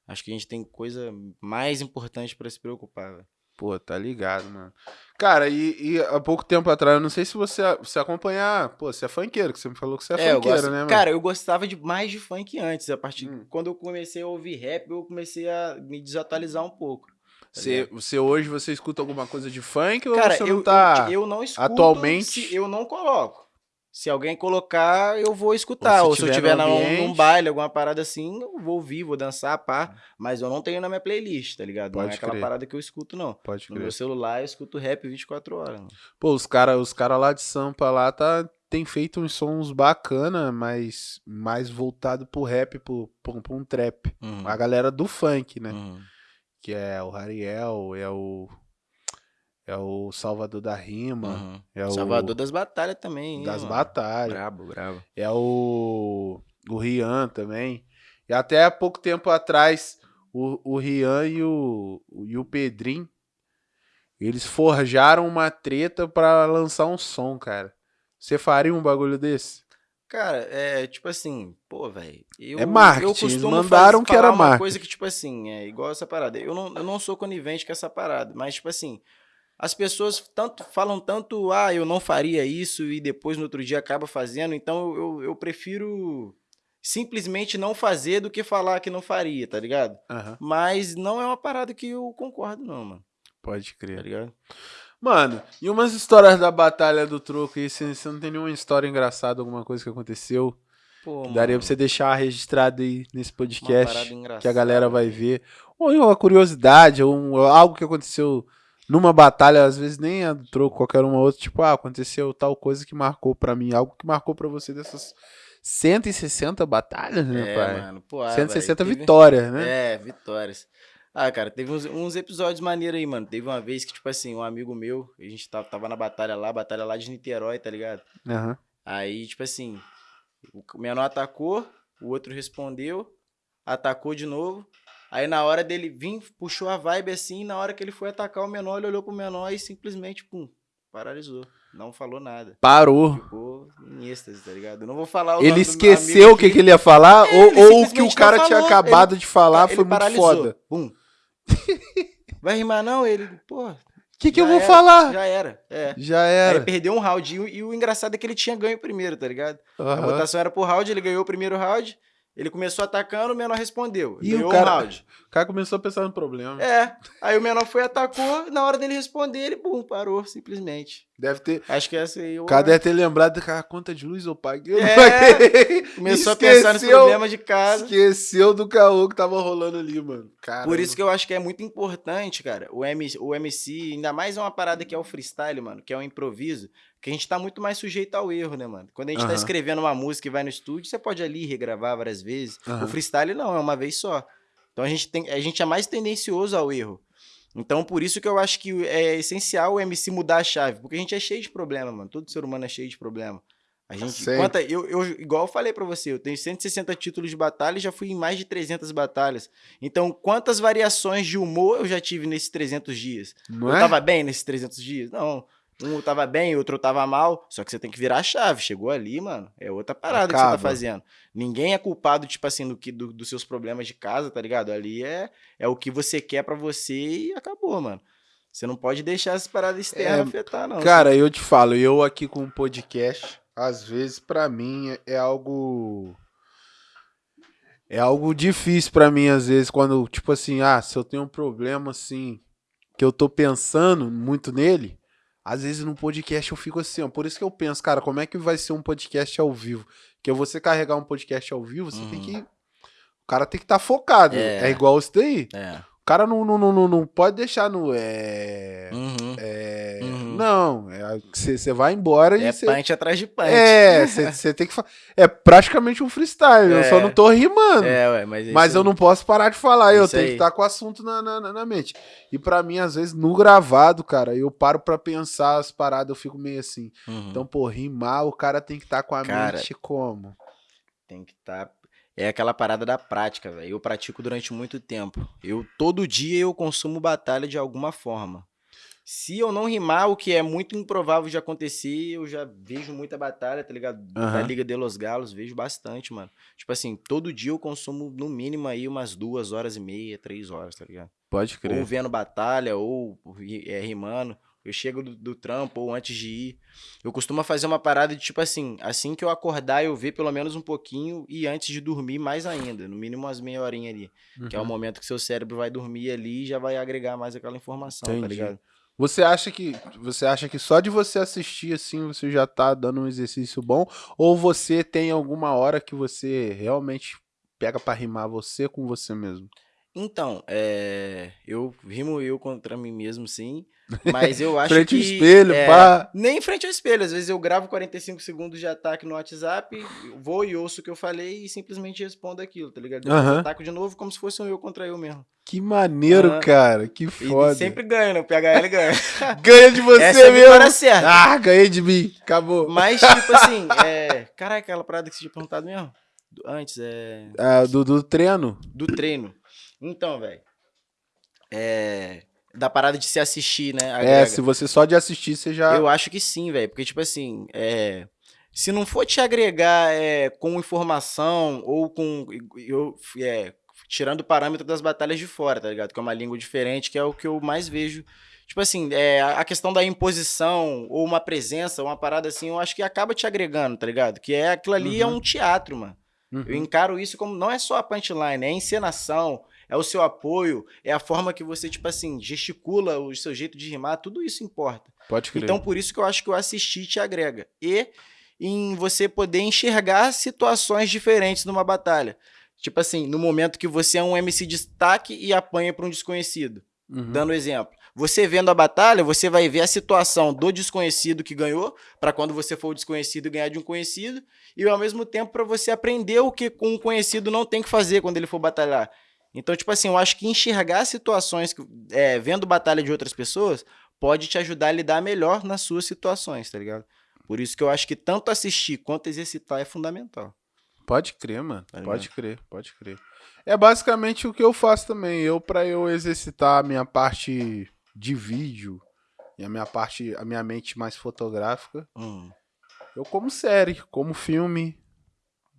Acho que a gente tem coisa mais importante pra se preocupar, velho. Pô, tá ligado, mano. Cara, e, e há pouco tempo atrás, eu não sei se você, você acompanhar. Pô, você é funkeiro, que você me falou que você é, eu funkeiro, gosto- né, mano? Cara, eu gostava de mais de funk antes. A partir Hum. quando eu comecei a ouvir rap, eu comecei a me desatualizar um pouco. Tá você, ligado? você hoje você escuta alguma coisa de funk ou Cara, você eu, não tá. eu, eu não escuto. atualmente? se eu não coloco. Se alguém colocar, eu vou escutar. Ou Ou se se, eu tiver no num, baile, alguma parada assim, eu vou ouvir, vou dançar, pá. Mas eu não tenho na minha playlist, tá ligado? não Pode é aquela crer. parada que eu escuto, não. Pode No crer. meu celular eu escuto rap 24 horas. Mano. Pô, os caras os cara lá de Sampa lá tá, tem feito uns sons bacana, mas mais voltado pro rap, pro, pro, pro um trap. Uhum. A galera do funk, né? Uhum. Que é o Ariel, é o. É o Salvador da Rima, Uhum. é o. Salvador das batalhas também. hein, das mano? batalhas. Brabo, brabo. É o. O Rian também. E até há pouco tempo atrás, o, o Rian e o, e o Pedrinho, eles forjaram uma treta pra lançar um som, cara. Você faria um bagulho desse? Cara, é tipo assim, pô, velho. É marketing, Eu eles costumo mandaram que era uma marketing. coisa que, tipo assim, é igual essa parada. Eu não, eu não sou conivente com essa parada, mas, tipo assim, as pessoas tanto falam tanto, ah, eu não faria isso, e depois no outro dia acaba fazendo, então eu, eu prefiro simplesmente não fazer do que falar que não faria, tá ligado? Aham. Mas não é uma parada que eu concordo, não, mano. Pode Tá crer. ligado? Mano, e umas histórias da Batalha do Troco aí? Você você não tem nenhuma história engraçada, alguma coisa que aconteceu? Pô, daria mano, pra você deixar registrado aí nesse podcast. que a galera vai ver. Ou uma curiosidade, ou um- algo que aconteceu numa batalha, às vezes nem a do troco, qualquer uma outra, tipo, ah, aconteceu tal coisa que marcou pra mim, algo que marcou pra você dessas 160 batalhas, né, É, pai? mano. Pô, ah, 160 velho, teve- vitórias, né? É, vitórias. Ah, cara, teve uns, uns episódios maneiros aí, mano. Teve uma vez que, tipo assim, um amigo meu, a gente tava, tava na batalha lá, batalha lá de Niterói, tá ligado? Aham. Aí, tipo assim, o menor atacou, o outro respondeu, atacou de novo. Aí na hora dele vir, puxou a vibe assim, na hora que ele foi atacar o menor, ele olhou pro menor e simplesmente, pum, paralisou. Não falou nada. Parou. Ficou em êxtase, tá ligado? Eu não vou falar o Ele esqueceu o que, que ele ia falar, É, ou, ele ou o que o cara tinha acabado de falar Ele foi muito paralisou. foda. Bum. [laughs] Vai rimar não? Ele, pô. O que, que eu vou era, falar? Já era, é. Já Aí era. perdeu um round. E, o- e o engraçado é que ele tinha ganho o primeiro, tá ligado? A Aham. votação era por round, ele ganhou o primeiro round. Ele começou atacando, o menor respondeu. E o cara- round. O cara começou a pensar no problema. É. Aí o menor foi, atacou, na hora dele responder, ele, bum, parou, simplesmente. Deve ter. Acho que essa aí. O cara deve ter lembrado que a conta de luz eu paguei. eu É, paguei. Começou a pensar nos Esqueceu- problemas de casa. Esqueceu do caô que tava rolando ali, mano. Caramba. Por isso que eu acho que é muito importante, cara, o MC, o MC, ainda mais uma parada que é o freestyle, mano, que é o improviso, que a gente tá muito mais sujeito ao erro, né, mano? Quando a gente Aham. tá escrevendo uma música e vai no estúdio, você pode ali regravar várias vezes. Aham. O freestyle não, é uma vez só. Então a gente, tem, a gente é mais tendencioso ao erro. Então por isso que eu acho que é essencial o MC mudar a chave, porque a gente é cheio de problema, mano. Todo ser humano é cheio de problema. A gente, quanta, eu, eu, igual eu falei pra você, eu tenho 160 títulos de batalha e já fui em mais de 300 batalhas. Então, quantas variações de humor eu já tive nesses 300 dias? Não eu é? tava bem nesses 300 dias? Não. Um tava bem, outro tava mal. Só que você tem que virar a chave. Chegou ali, mano. É outra parada que você Acaba. tá fazendo. Ninguém é culpado, tipo assim, do que, do- dos seus problemas de casa, tá ligado? Ali é, é o que você quer pra você e acabou, mano. Você não pode deixar essas paradas externas É, afetar, não. Cara, eu te falo, eu aqui com o podcast, às vezes pra mim é algo é algo difícil pra mim às vezes quando, tipo assim, ah, se eu tenho um problema assim que eu tô pensando muito nele, às vezes no podcast eu fico assim, ó, por isso que eu penso, cara, como é que vai ser um podcast ao vivo? Que você carregar um podcast ao vivo, você tem Uhum. que o cara tem que estar focado. É. É. igual isso daí. É. O cara não, não, não, não- pode deixar no é Uhum. é, Uhum. Não, você é, vai embora e É punch atrás de punch. É, você tem que falar. É praticamente um freestyle, eu É. só não tô rimando. É, ué, mas é Mas eu não posso parar de falar, eu tenho aí. que estar com o assunto na, na, na- mente. E pra mim, às vezes, no gravado, cara, eu paro pra pensar as paradas, eu fico meio assim. Uhum. Então, pô, rimar, o cara tem que estar com a Cara, mente como? Tem que estar. É aquela parada da prática, velho. Eu pratico durante muito tempo. Eu todo dia eu consumo batalha de alguma forma. Se eu não rimar, o que é muito improvável de acontecer, eu já vejo muita batalha, tá ligado? Da Aham. Liga de Los Galos, vejo bastante, mano. Tipo assim, todo dia eu consumo no mínimo aí umas duas horas e meia, três horas, tá ligado? Pode Ou vendo batalha, ou é, rimando. Eu chego do, do trampo ou antes de ir. Eu costumo fazer uma parada de tipo assim, assim que eu acordar, eu ver pelo menos um pouquinho e antes de dormir mais ainda, no mínimo umas meia horinha ali. Que é o Uhum. momento que seu cérebro vai dormir ali e já vai agregar mais aquela informação, tá Entendi. ligado? Você acha que você acha que só de você assistir assim você já tá dando um exercício bom ou você tem alguma hora que você realmente pega pra rimar você com você mesmo? Então, é, eu rimo eu contra mim mesmo, sim. Mas eu [laughs] acho Frente que. ao espelho, é, pá. Nem em frente ao espelho. Às vezes eu gravo 45 segundos de ataque no WhatsApp, vou e ouço o que eu falei e simplesmente respondo aquilo, tá ligado? Eu ataco de novo como se fosse um eu contra eu mesmo. Que maneiro, cara. Que E foda. sempre ganha, né? O PHL ganha. [laughs] Ganha de você Essa é mesmo. vitória certa. Ah, ganhei de mim. Acabou. Mas, tipo assim, [laughs] é. Caraca, aquela parada que você tinha perguntado mesmo? Antes, é. Ah, do, do treino. Do treino. Então, velho. É. Da parada de se assistir, né? É, agrega. se você só de assistir, você já. Eu acho que sim, velho. Porque, tipo assim, é, se não for te agregar é, com informação ou com. Eu, é, tirando o parâmetro das batalhas de fora, tá ligado? Que é uma língua diferente, que é o que eu mais vejo. Tipo assim, é, a questão da imposição ou uma presença, uma parada assim, eu acho que acaba te agregando, tá ligado? Que é aquilo ali é Uhum. um teatro, mano. Uhum. Eu encaro isso como não é só a punchline, é a encenação, é o seu apoio, é a forma que você, tipo assim, gesticula o seu jeito de rimar, tudo isso importa. Pode crer. Então, por isso que eu acho que o assistir te agrega. E em você poder enxergar situações diferentes numa batalha. Tipo assim, no momento que você é um MC destaque e apanha para um desconhecido. Uhum. Dando exemplo. Você vendo a batalha, você vai ver a situação do desconhecido que ganhou, para quando você for o desconhecido ganhar de um conhecido, e ao mesmo tempo para você aprender o que um conhecido não tem que fazer quando ele for batalhar. Então, tipo assim, eu acho que enxergar situações, é, vendo batalha de outras pessoas, pode te ajudar a lidar melhor nas suas situações, tá ligado? Por isso que eu acho que tanto assistir quanto exercitar é fundamental. Pode crer, mano. Tá pode crer, pode crer. É basicamente o que eu faço também. Eu, pra eu exercitar a minha parte de vídeo e a minha parte, a minha mente mais fotográfica, Hum. eu como série, como filme,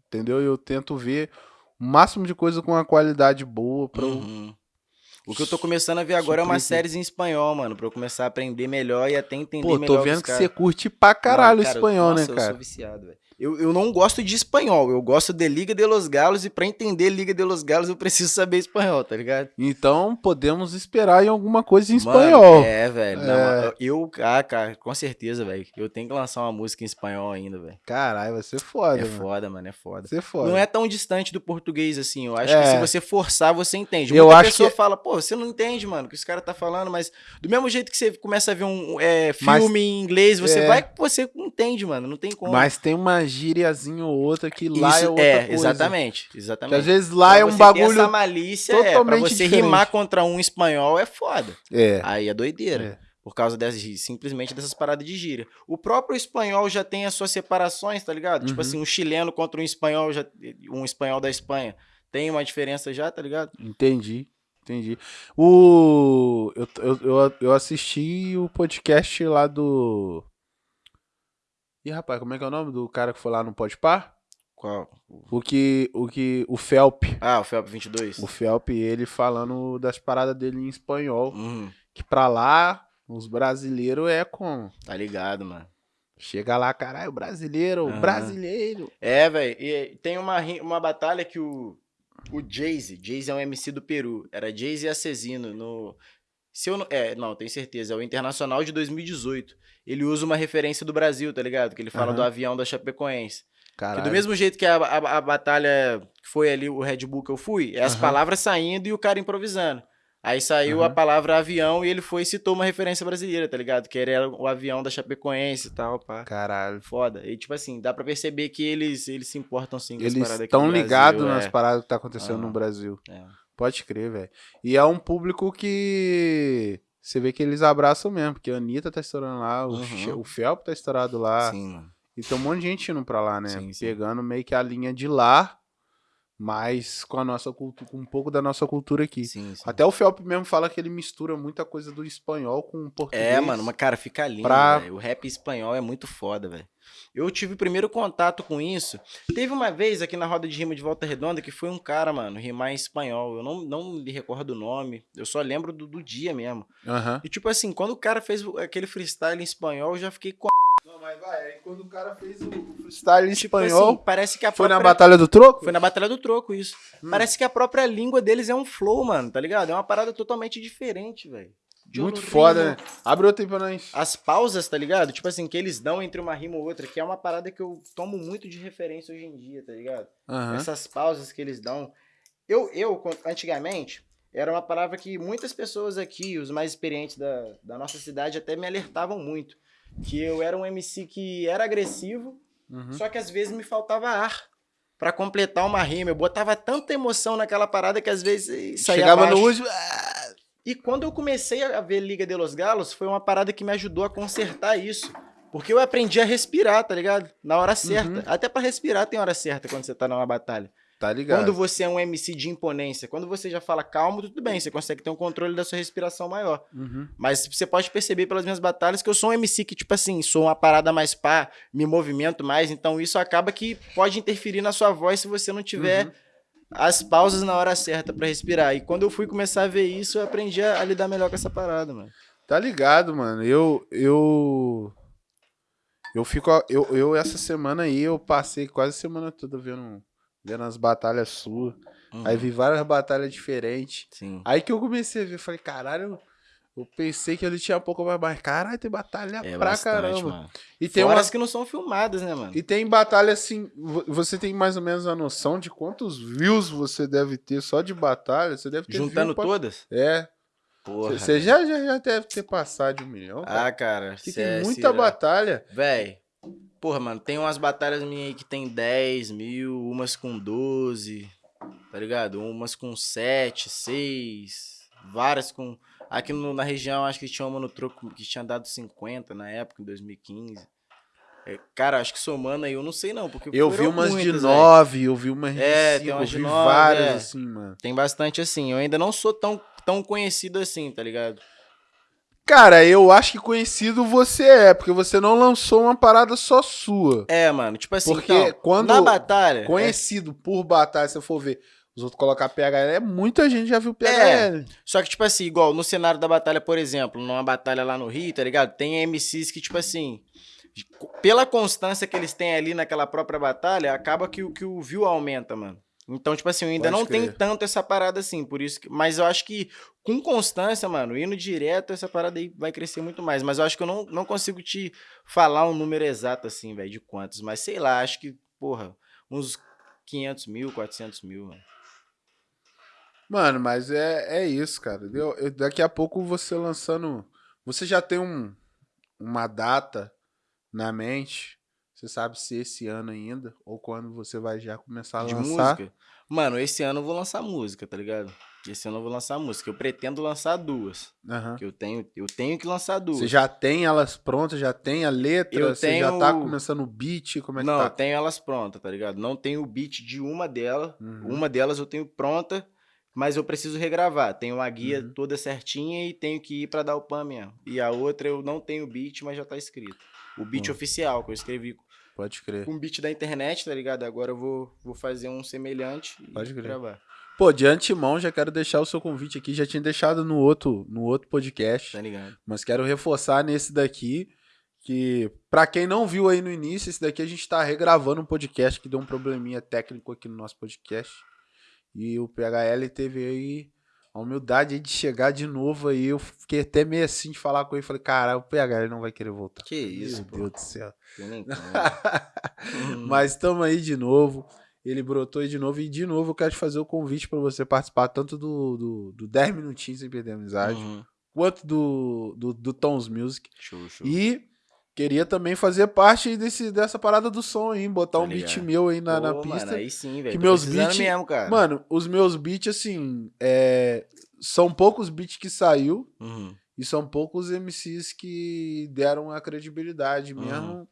entendeu? Eu tento ver máximo de coisa com uma qualidade boa pra eu... Uhum. O que eu tô começando a ver agora é umas séries em espanhol, mano, pra eu começar a aprender melhor e até entender Pô, melhor tô vendo que você curte pra caralho Mano, cara, espanhol, nossa, né, Eu cara? sou viciado, velho. Eu, eu não gosto de espanhol, eu gosto de Liga de los Galos e pra entender Liga de los Galos eu preciso saber espanhol, tá ligado? Então podemos esperar em alguma coisa em Mano, espanhol. é, velho. não, É. Eu, ah, cara, com certeza, velho. Eu tenho que lançar uma música em espanhol ainda, velho. Caralho, vai ser foda, É mano. foda, mano, é foda. Vai ser foda. Não é tão distante do português assim. Eu acho É. que se você forçar, você entende. Eu Muita acho pessoa que- fala, pô, você não entende, mano, o que esse cara tá falando, mas do mesmo jeito que você começa a ver um é, Mas- filme em inglês, você é. vai, você entende, mano, não tem como. Mas tem uma gíriazinha ou outra que lá Isso é outra coisa. exatamente, Que exatamente. às vezes lá é um bagulho. essa malícia, é, totalmente você diferente. rimar contra um espanhol é foda. É. Aí é doideira. É. Por causa dessas, simplesmente dessas paradas de gíria. O próprio espanhol já tem as suas separações, tá ligado? Tipo Uhum. assim, um chileno contra um espanhol, já, um espanhol da Espanha. Tem uma diferença já, tá ligado? Entendi. Entendi. O. Eu, eu, eu, eu assisti o podcast lá do. Ih, rapaz, como é que é o nome do cara que foi lá no Podpar? Qual? O que. O que. O Felp. Ah, o Felp 22. O Felp, ele falando das paradas dele em espanhol. Uhum, Que pra lá, os brasileiros é como? tá ligado, mano. Chega lá, caralho, brasileiro, Aham. brasileiro. É, velho. E tem uma, uma batalha que o, o Jay-Z, Jay-Z é um MC do Peru, era Jay-Z e Assassino no... Se eu não, é, não, tenho certeza, é o Internacional de 2018. Ele usa uma referência do Brasil, tá ligado? Que ele fala Aham. do avião da Chapecoense. Que Caralho. do mesmo jeito que a, a, a batalha que foi ali, o Red Bull que eu fui, é as Aham. palavras saindo e o cara improvisando. Aí saiu Uhum. a palavra avião e ele foi e citou uma referência brasileira, tá ligado? Que era o avião da Chapecoense e tal, pá. Caralho. Foda. E tipo assim, dá pra perceber que eles, eles se importam sim com as Eles paradas aqui estão no Brasil, ligados é. nas paradas que tá acontecendo no. Brasil. É. Pode crer, velho. E é um público que. Você vê que eles abraçam mesmo, porque a Anitta tá estourando lá, o, Uhum. O Felp tá estourado lá. Sim, mano. E tem um monte de gente indo pra lá, né? Sim, sim. Pegando meio que a linha de lá, mas com a nossa cultura, com um pouco da nossa cultura aqui. Sim, sim. Até o Felp mesmo fala que ele mistura muita coisa do espanhol com o português. É, mano, mas cara, fica lindo, pra-. O rap espanhol é muito foda, velho. Eu tive o primeiro contato com isso. Teve uma vez aqui na roda de rima de Volta Redonda que foi um cara, mano, rimar em espanhol. Eu não, não lhe recordo o nome. Eu só lembro do, do dia mesmo. Aham. E tipo assim, quando o cara fez aquele freestyle em espanhol, eu já fiquei com. Não, mas vai, aí quando o cara fez o freestyle em Tipo espanhol, assim, parece que a foi própria. na Batalha do Troco? Foi na Batalha do Troco, isso. Hum. Parece que a própria língua deles é um flow, mano, tá ligado? É uma parada totalmente diferente, velho. Muito foda, né? Abre outro aí pra nós. As pausas, tá ligado? Tipo assim, que eles dão entre uma rima ou outra, que é uma parada que eu tomo muito de referência hoje em dia, tá ligado? Aham. Essas pausas que eles dão. Eu, eu, antigamente, era uma palavra que muitas pessoas aqui, os mais experientes da, da nossa cidade, até me alertavam muito. Que eu era um MC que era agressivo, Uhum. só que às vezes me faltava ar pra completar uma rima. Eu botava tanta emoção naquela parada que às vezes saía Chegava no último. ah, E quando eu comecei a ver Liga de los Galos, foi uma parada que me ajudou a consertar isso. Porque eu aprendi a respirar, tá ligado? Na hora certa. Uhum. Até pra respirar tem hora certa quando você tá numa batalha. Tá ligado? Quando você é um MC de imponência, quando você já fala calmo, tudo bem, você consegue ter um controle da sua respiração maior. Uhum. Mas você pode perceber pelas minhas batalhas que eu sou um MC que, tipo assim, sou uma parada mais pá, me movimento mais, então isso acaba que pode interferir na sua voz se você não tiver Uhum. as pausas na hora certa pra respirar. E quando eu fui começar a ver isso, eu aprendi a, a lidar melhor com essa parada, mano. Tá ligado, mano. Eu. Eu. Eu fico. Eu, eu essa semana aí, eu passei quase a semana toda vendo, vendo as batalhas suas. Uhum. Aí vi várias batalhas diferentes. Sim. Aí que eu comecei a ver, falei, caralho, eu pensei que ele tinha um pouco mais, mas caralho, tem batalha É pra bastante, caramba. mano. E tem Fora umas as que não são filmadas, né, mano? E tem batalha assim, vo- você tem mais ou menos a noção de quantos views você deve ter só de batalha? Você deve ter Juntando pra- todas? É. Porra. Você já, já, já deve ter passado de um milhão. cara. Ah, cara. cê tem é- muita batalha. Véi. Porra, mano, tem umas batalhas minhas aí que tem 10 mil, umas com 12, tá ligado? Umas com 7, 6, várias com. Aqui no- na região, acho que tinha uma no troco que tinha dado 50 na época, em 2015. É, cara, acho que somando aí, eu não sei não, porque Eu vi umas de muitas, véi. nove, eu vi umas de É, cinco, tem eu umas de vi nove, várias é. assim, mano. Tem bastante assim. Eu ainda não sou tão, tão conhecido assim, tá ligado? Cara, eu acho que conhecido você é, porque você não lançou uma parada só sua. É, mano, tipo assim, Porque então, quando na batalha. Conhecido por batalha, se eu for ver, os outros colocar PHL, é muita gente já viu PHL. Só que, tipo assim, igual no cenário da batalha, por exemplo, numa batalha lá no Rio, tá ligado? Tem MCs que, tipo assim, pela constância que eles têm ali naquela própria batalha, acaba que, que o view aumenta, mano. Então, tipo assim, eu ainda Pode não tenho crer. tanto essa parada assim, por isso que. Mas eu acho que com constância, mano, indo direto, essa parada aí vai crescer muito mais. Mas eu acho que eu não, não consigo te falar um número exato, assim, velho, de quantos. Mas sei lá, acho que, porra, uns 500 mil, 400 mil, mano. Mano, mas é, é isso, cara. Eu- eu- daqui a pouco você lançando. Você já tem um, uma data na mente. Você sabe se esse ano ainda ou quando você vai já começar a de lançar. música. Mano, esse ano eu vou lançar música, tá ligado? Esse ano eu vou lançar música. Eu pretendo lançar duas. Aham. Que eu tenho, eu tenho que lançar duas. Você já tem elas prontas, já tem a letra, Eu você já tá tenho- começando o beat, como é que Não, tá? eu tenho elas prontas, tá ligado? Não tenho o beat de uma delas. Uhum. Uma delas eu tenho pronta, mas eu preciso regravar. Tenho uma guia Uhum. toda certinha e tenho que ir pra dar o pan mesmo. E a outra eu não tenho beat, mas já tá escrito. O beat oficial que eu escrevi Pode crer. com beat da internet, tá ligado? Agora eu vou, vou fazer um semelhante e Pode crer. gravar. Pô, de antemão, já quero deixar o seu convite aqui. Já tinha deixado no outro, no outro podcast. Tá ligado? Mas quero reforçar nesse daqui que, pra quem não viu aí no início, esse daqui a gente tá regravando um podcast que deu um probleminha técnico aqui no nosso podcast. E o PHL teve aí a humildade de chegar de novo aí. Eu fiquei até meio assim de falar com ele. Falei, caralho, o PHL não vai querer voltar. Que isso, Meu pô. Deus do céu. Como. [laughs] [laughs] Mas estamos aí de novo. ele brotou aí de novo. E de novo eu quero te fazer o convite para você participar tanto do, do, do 10 minutinhos sem perder a amizade, Uhum. quanto do, do, do Tons Music. Show, show. E queria também fazer parte desse, dessa parada do som aí, botar Tá um beat meu aí na, na Pô, pista. Mano, aí sim, velho. que tô meus precisando beat- mesmo, cara. Mano, os meus beats, assim, é, são poucos beats que saiu Uhum. e são poucos MCs que deram a credibilidade Uhum. mesmo.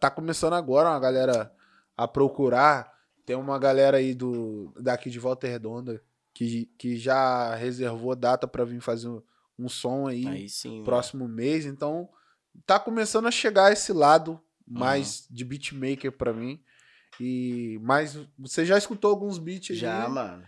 Tá começando agora uma galera a procurar. Tem uma galera aí do daqui de Volta Redonda que, que já reservou data pra vir fazer um, um som aí, Aí sim. próximo mês. Então, tá começando a chegar esse lado Uhum. mais de beatmaker pra mim. E mas você já escutou alguns beats aí? Já, mano.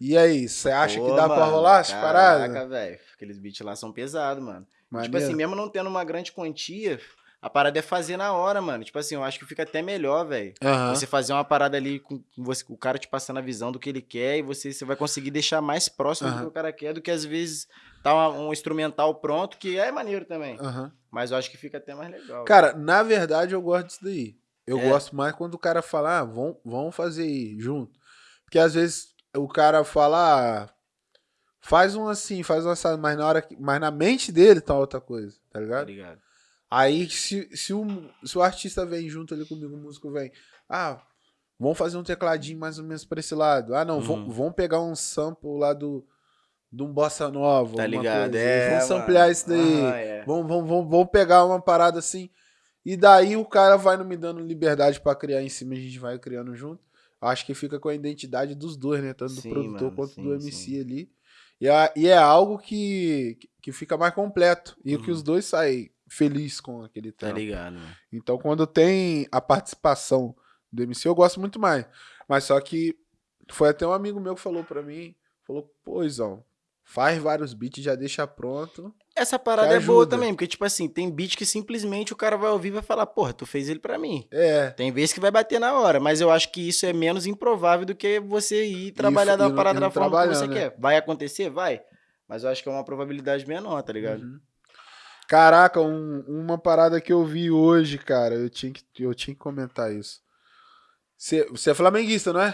E aí, você acha Pô, que dá pra mano, rolar essa parada? Caraca, velho. Aqueles beats lá são pesados, mano. Tipo Maneiro? assim, mesmo não tendo uma grande quantia, a parada é fazer na hora, mano. Tipo assim, eu acho que fica até melhor, velho. Aham. Você fazer uma parada ali com você, o cara te passando a visão do que ele quer e você, você vai conseguir deixar mais próximo do Aham. que o cara quer do que às vezes tá um instrumental pronto, que é maneiro também. Aham. Mas eu acho que fica até mais legal. Cara, na verdade eu gosto disso daí. Eu É. gosto mais quando o cara fala, ah, vamos, vamos fazer aí, junto. Porque às vezes o cara fala, ah, faz um assim, faz um assado, mas na hora que, mas na mente dele tá outra coisa, tá tá ligado? ligado? Aí se, se, o, se o artista vem junto ali comigo, o músico vem, ah, vamos fazer um tecladinho mais ou menos pra esse lado. Ah, não, Uhum. vamos, vamos pegar um sample lá do, de um bossa nova, Tá ligado? coisa, É, vamos ampliar mano. isso daí. Aham, é. Vamos, vamos, vamos, vamos pegar uma parada assim. E daí o cara vai não me dando liberdade pra criar em cima, a gente vai criando junto. Acho que fica com a identidade dos dois, né? Tanto Sim, do produtor mano, quanto sim, do MC sim. ali. E é, e é algo que, que fica mais completo. E que Uhum. os dois saem felizes com aquele Tá trampo. ligado, mano. Então, quando tem a participação do MC, eu gosto muito mais. Mas só que foi até um amigo meu que falou pra mim, falou, pô, Izão, faz vários beats, já deixa pronto. Essa parada é boa também, porque, tipo assim, tem beat que simplesmente o cara vai ouvir e vai falar, porra, tu fez ele pra mim. É, Tem vezes que vai bater na hora, mas eu acho que isso é menos improvável do que você ir trabalhar da parada da forma que você né? quer. Vai acontecer? Vai. Mas eu acho que é uma probabilidade menor, tá ligado? Uhum. Caraca, um- uma parada que eu vi hoje, cara, eu tinha que, eu tinha que comentar isso. Você é flamenguista, não é?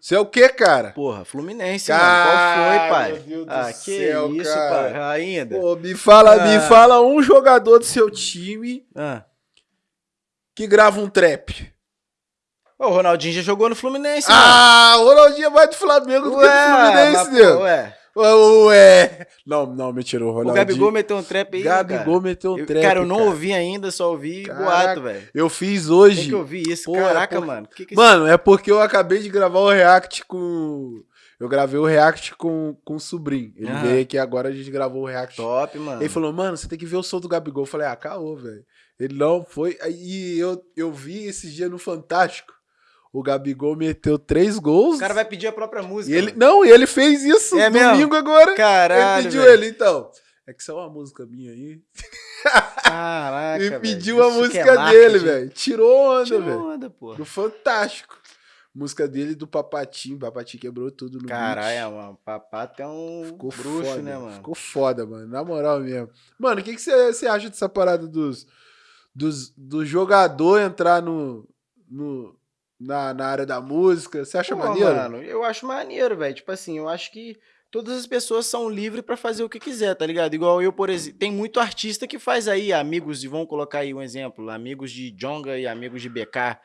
Você é o quê, cara? Porra, Fluminense, mano. Qual foi, pai? Meu Deus do ah, que céu, isso, cara. pai. Ainda. Pô, me fala, me Ah. fala um jogador do seu time Ah. que grava um trap. O Ronaldinho já jogou no Fluminense, Ah, o Ronaldinho é mais do Flamengo do que do Fluminense, mas, meu. pô, ué. Ué. Não, não, mentira, o O Ronaldinho. Gabigol meteu um trap aí, Gabigol cara. meteu um Eu- trap, Cara, eu não cara. ouvi ainda, só ouvi Caraca. boato, velho. Eu fiz Tem hoje. que ouvir isso. Pô, é Caraca, por- mano. Que que Mano, é porque eu acabei de gravar o react com. Eu gravei o react com, com o sobrinho. Ele Aham. veio aqui agora, a gente gravou o react. top, mano. Ele falou, mano, você tem que ver o som do Gabigol. Eu falei, ah, caô, velho. Ele não foi. E eu, eu vi esses dias no Fantástico. O Gabigol meteu três gols. O cara vai pedir a própria música. e ele, mano. não, e ele fez isso É mesmo? domingo agora. Caralho. ele pediu velho. ele, então. É que é uma música minha aí. Caraca. [laughs] e pediu a Isso é música marketing. dele, velho. Tirou onda, Tirou velho. onda, pô. Do Fantástico. Música dele do Papatinho. Papatinho quebrou tudo no Caralho, beat. mano. Papá é um Ficou bruxo, foda, né, mano? Ficou foda, mano. Na moral mesmo. Mano, o que você acha dessa parada dos, dos, do jogador entrar no, no, na, na área da música? Você acha Pô, maneiro? mano, eu acho maneiro, velho. Tipo assim, eu acho que todas as pessoas são livres pra fazer o que quiser, tá ligado? Igual eu, por exemplo, tem muito artista que faz aí, amigos, de, vamos colocar aí um exemplo, amigos de Jonga e amigos de BK.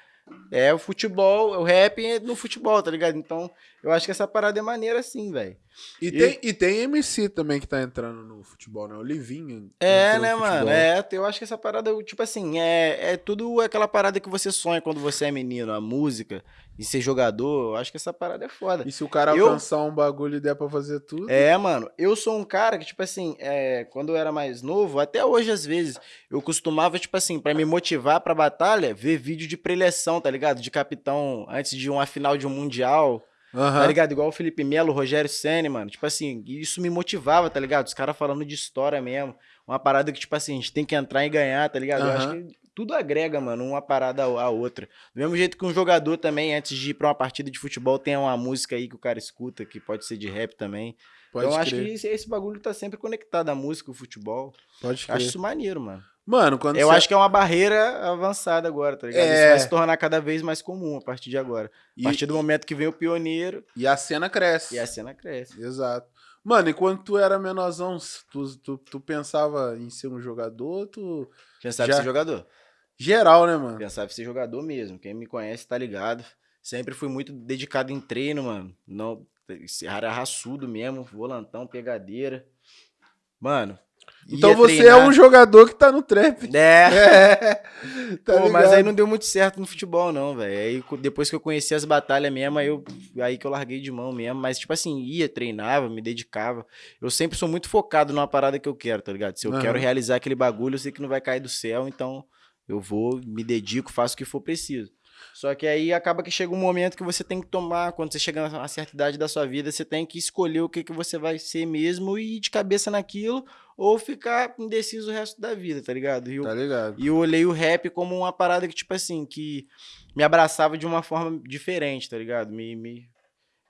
É o futebol, o rap é no futebol, tá ligado? Então, eu acho que essa parada é maneira assim, velho. E, E- tem, e tem MC também que tá entrando no futebol, né? O Livinho. É, né, mano? É, eu acho que essa parada, tipo assim, é, é tudo aquela parada que você sonha quando você é menino, a música e ser jogador. Eu acho que essa parada é foda. E se o cara Eu- alcançar um bagulho e der pra fazer tudo? É, mano, eu sou um cara que, tipo assim, é, quando eu era mais novo, até hoje às vezes, eu costumava, tipo assim, pra me motivar pra batalha, ver vídeo de preleção, tá ligado? De capitão antes de uma final de um mundial, Aham. tá ligado? Igual o Felipe Melo, o Rogério Senna, mano. Tipo assim, isso me motivava, tá ligado? Os caras falando de história mesmo. Uma parada que, tipo assim, a gente tem que entrar e ganhar, tá ligado? Eu acho que tudo agrega, mano, uma parada à outra. Do mesmo jeito que um jogador também, antes de ir pra uma partida de futebol, tem uma música aí que o cara escuta, que pode ser de rap também. Pode então eu acho que esse, esse bagulho tá sempre conectado à música, o futebol. Pode crer. acho isso maneiro, mano. Mano, quando Eu você- acho que é uma barreira avançada agora, tá ligado? Isso É. vai se tornar cada vez mais comum a partir de agora. A e, partir do momento que vem o pioneiro e a cena cresce. e a cena cresce. Exato. Mano, e quando tu era menorzão, tu, tu, tu pensava em ser um jogador, tu... Pensava Já- em ser jogador. Geral, né, mano? Pensava em ser jogador mesmo. Quem me conhece tá ligado. Sempre fui muito dedicado em treino, mano. Não, é raçudo mesmo, volantão, pegadeira. Mano. Então você treinar- é um jogador que tá no trap. [laughs] É. tá Pô, mas aí não deu muito certo no futebol, não, velho. Aí depois que eu conheci as batalhas mesmo, aí, eu, aí que eu larguei de mão mesmo. Mas, tipo assim, ia, treinava, me dedicava. Eu sempre sou muito focado numa parada que eu quero, tá ligado? Se eu Aham. quero realizar aquele bagulho, eu sei que não vai cair do céu, então eu vou, me dedico, faço o que for preciso. Só que aí acaba que chega um momento que você tem que tomar, quando você chega na certa idade da sua vida, você tem que escolher o que, que você vai ser mesmo e ir de cabeça naquilo, ou ficar indeciso o resto da vida, tá ligado? E eu Tá ligado? e eu olhei o rap como uma parada que, tipo assim, que me abraçava de uma forma diferente, tá ligado? Me, me,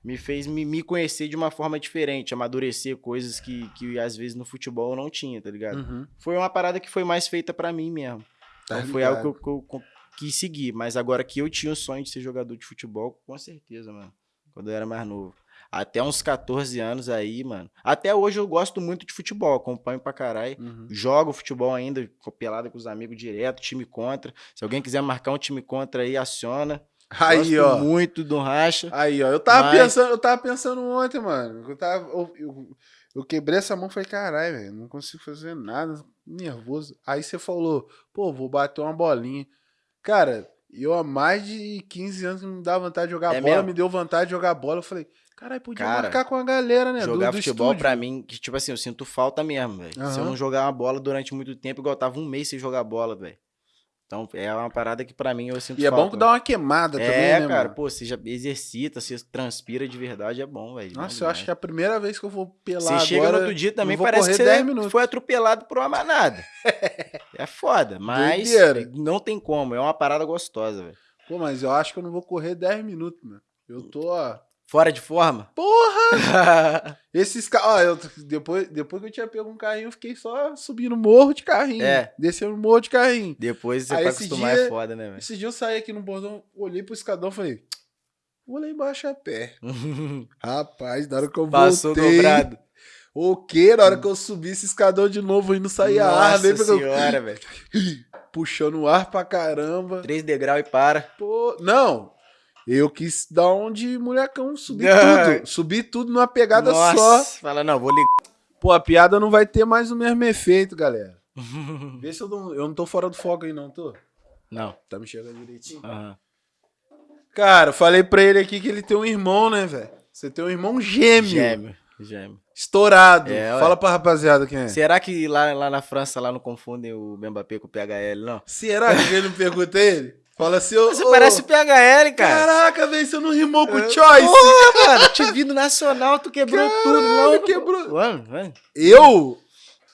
me fez me, me conhecer de uma forma diferente, amadurecer coisas que, que às vezes no futebol eu não tinha, tá ligado? Uhum. Foi uma parada que foi mais feita pra mim mesmo. Tá Então foi algo que eu, que eu quis seguir. Mas agora que eu tinha o sonho de ser jogador de futebol, com certeza, mano. Quando eu era mais novo. Até uns 14 anos aí, mano. Até hoje eu gosto muito de futebol, acompanho pra caralho. Uhum. Jogo futebol ainda, pelada com os amigos direto, time contra. Se alguém quiser marcar um time contra aí, aciona. Aí, Gosto ó. muito do racha. Aí, ó. Eu tava Mas- pensando, eu tava pensando ontem, mano. Eu, tava, eu, eu, eu quebrei essa mão e falei, caralho, velho, não consigo fazer nada, nervoso. Aí você falou, pô, vou bater uma bolinha. Cara, eu há mais de 15 anos me dá vontade de jogar É bola, mesmo? me deu vontade de jogar bola. Eu falei, caralho, podia Cara, marcar com a galera, né? do- jogar do futebol estúdio. pra mim, que, tipo assim, eu sinto falta mesmo, velho. Se eu não jogar uma bola durante muito tempo, igual eu tava um mês sem jogar bola, velho. Então é uma parada que pra mim eu sinto E é falta. bom que dá uma queimada é, também, né, cara, mano? pô, você já exercita, você transpira de verdade, é bom, velho. Nossa, eu acho que é a primeira vez que eu vou pelar Você agora... chega no outro dia também, parece que você 10 minutos. foi atropelado por uma manada. [laughs] é foda, mas Doideira. não tem como, é uma parada gostosa, velho. Pô, mas eu acho que eu não vou correr 10 minutos, mano. Eu tô, ó... Fora de forma? Porra! [laughs] Esses eu, depois, depois que eu tinha pego um carrinho, eu fiquei só subindo morro de carrinho. É. Descendo morro de carrinho. Depois você Aí pra acostumar dia- é foda, né, velho? Esse dia eu saí aqui no bordão, olhei pro escadão e falei, vou lá embaixo a pé. [laughs] Rapaz, na hora que eu Passou voltei... dobrado. O quê? Na hora que eu subi esse escadão de novo e não saía ar, Nossa porque eu- senhora, velho. [laughs] puxando o ar pra caramba. Três degraus e para. Pô, não. Eu quis dar um de molecão, subir [laughs] tudo. Subir tudo numa pegada Nossa, só. fala, não, vou ligar. Pô, a piada não vai ter mais o mesmo efeito, galera. [laughs] Vê se eu não, eu não tô fora do foco aí, não, tô? Não. Tá me chegando direitinho. aham. Cara, falei pra ele aqui que ele tem um irmão, né, velho? Você tem um irmão gêmeo. Gêmeo. Gêmeo. Estourado. É. Fala pra rapaziada quem é. Será que lá, lá na França lá não confundem o Mbappé com o PHL, não? Será que ele não pergunta ele? Fala assim, ô. Você ô, parece o PHL, cara. Caraca, velho, você não rimou com É, choice. Porra, mano, te vi no Nacional, tu quebrou tudo, não. Caralho, quebrou. Mano, mano. Eu?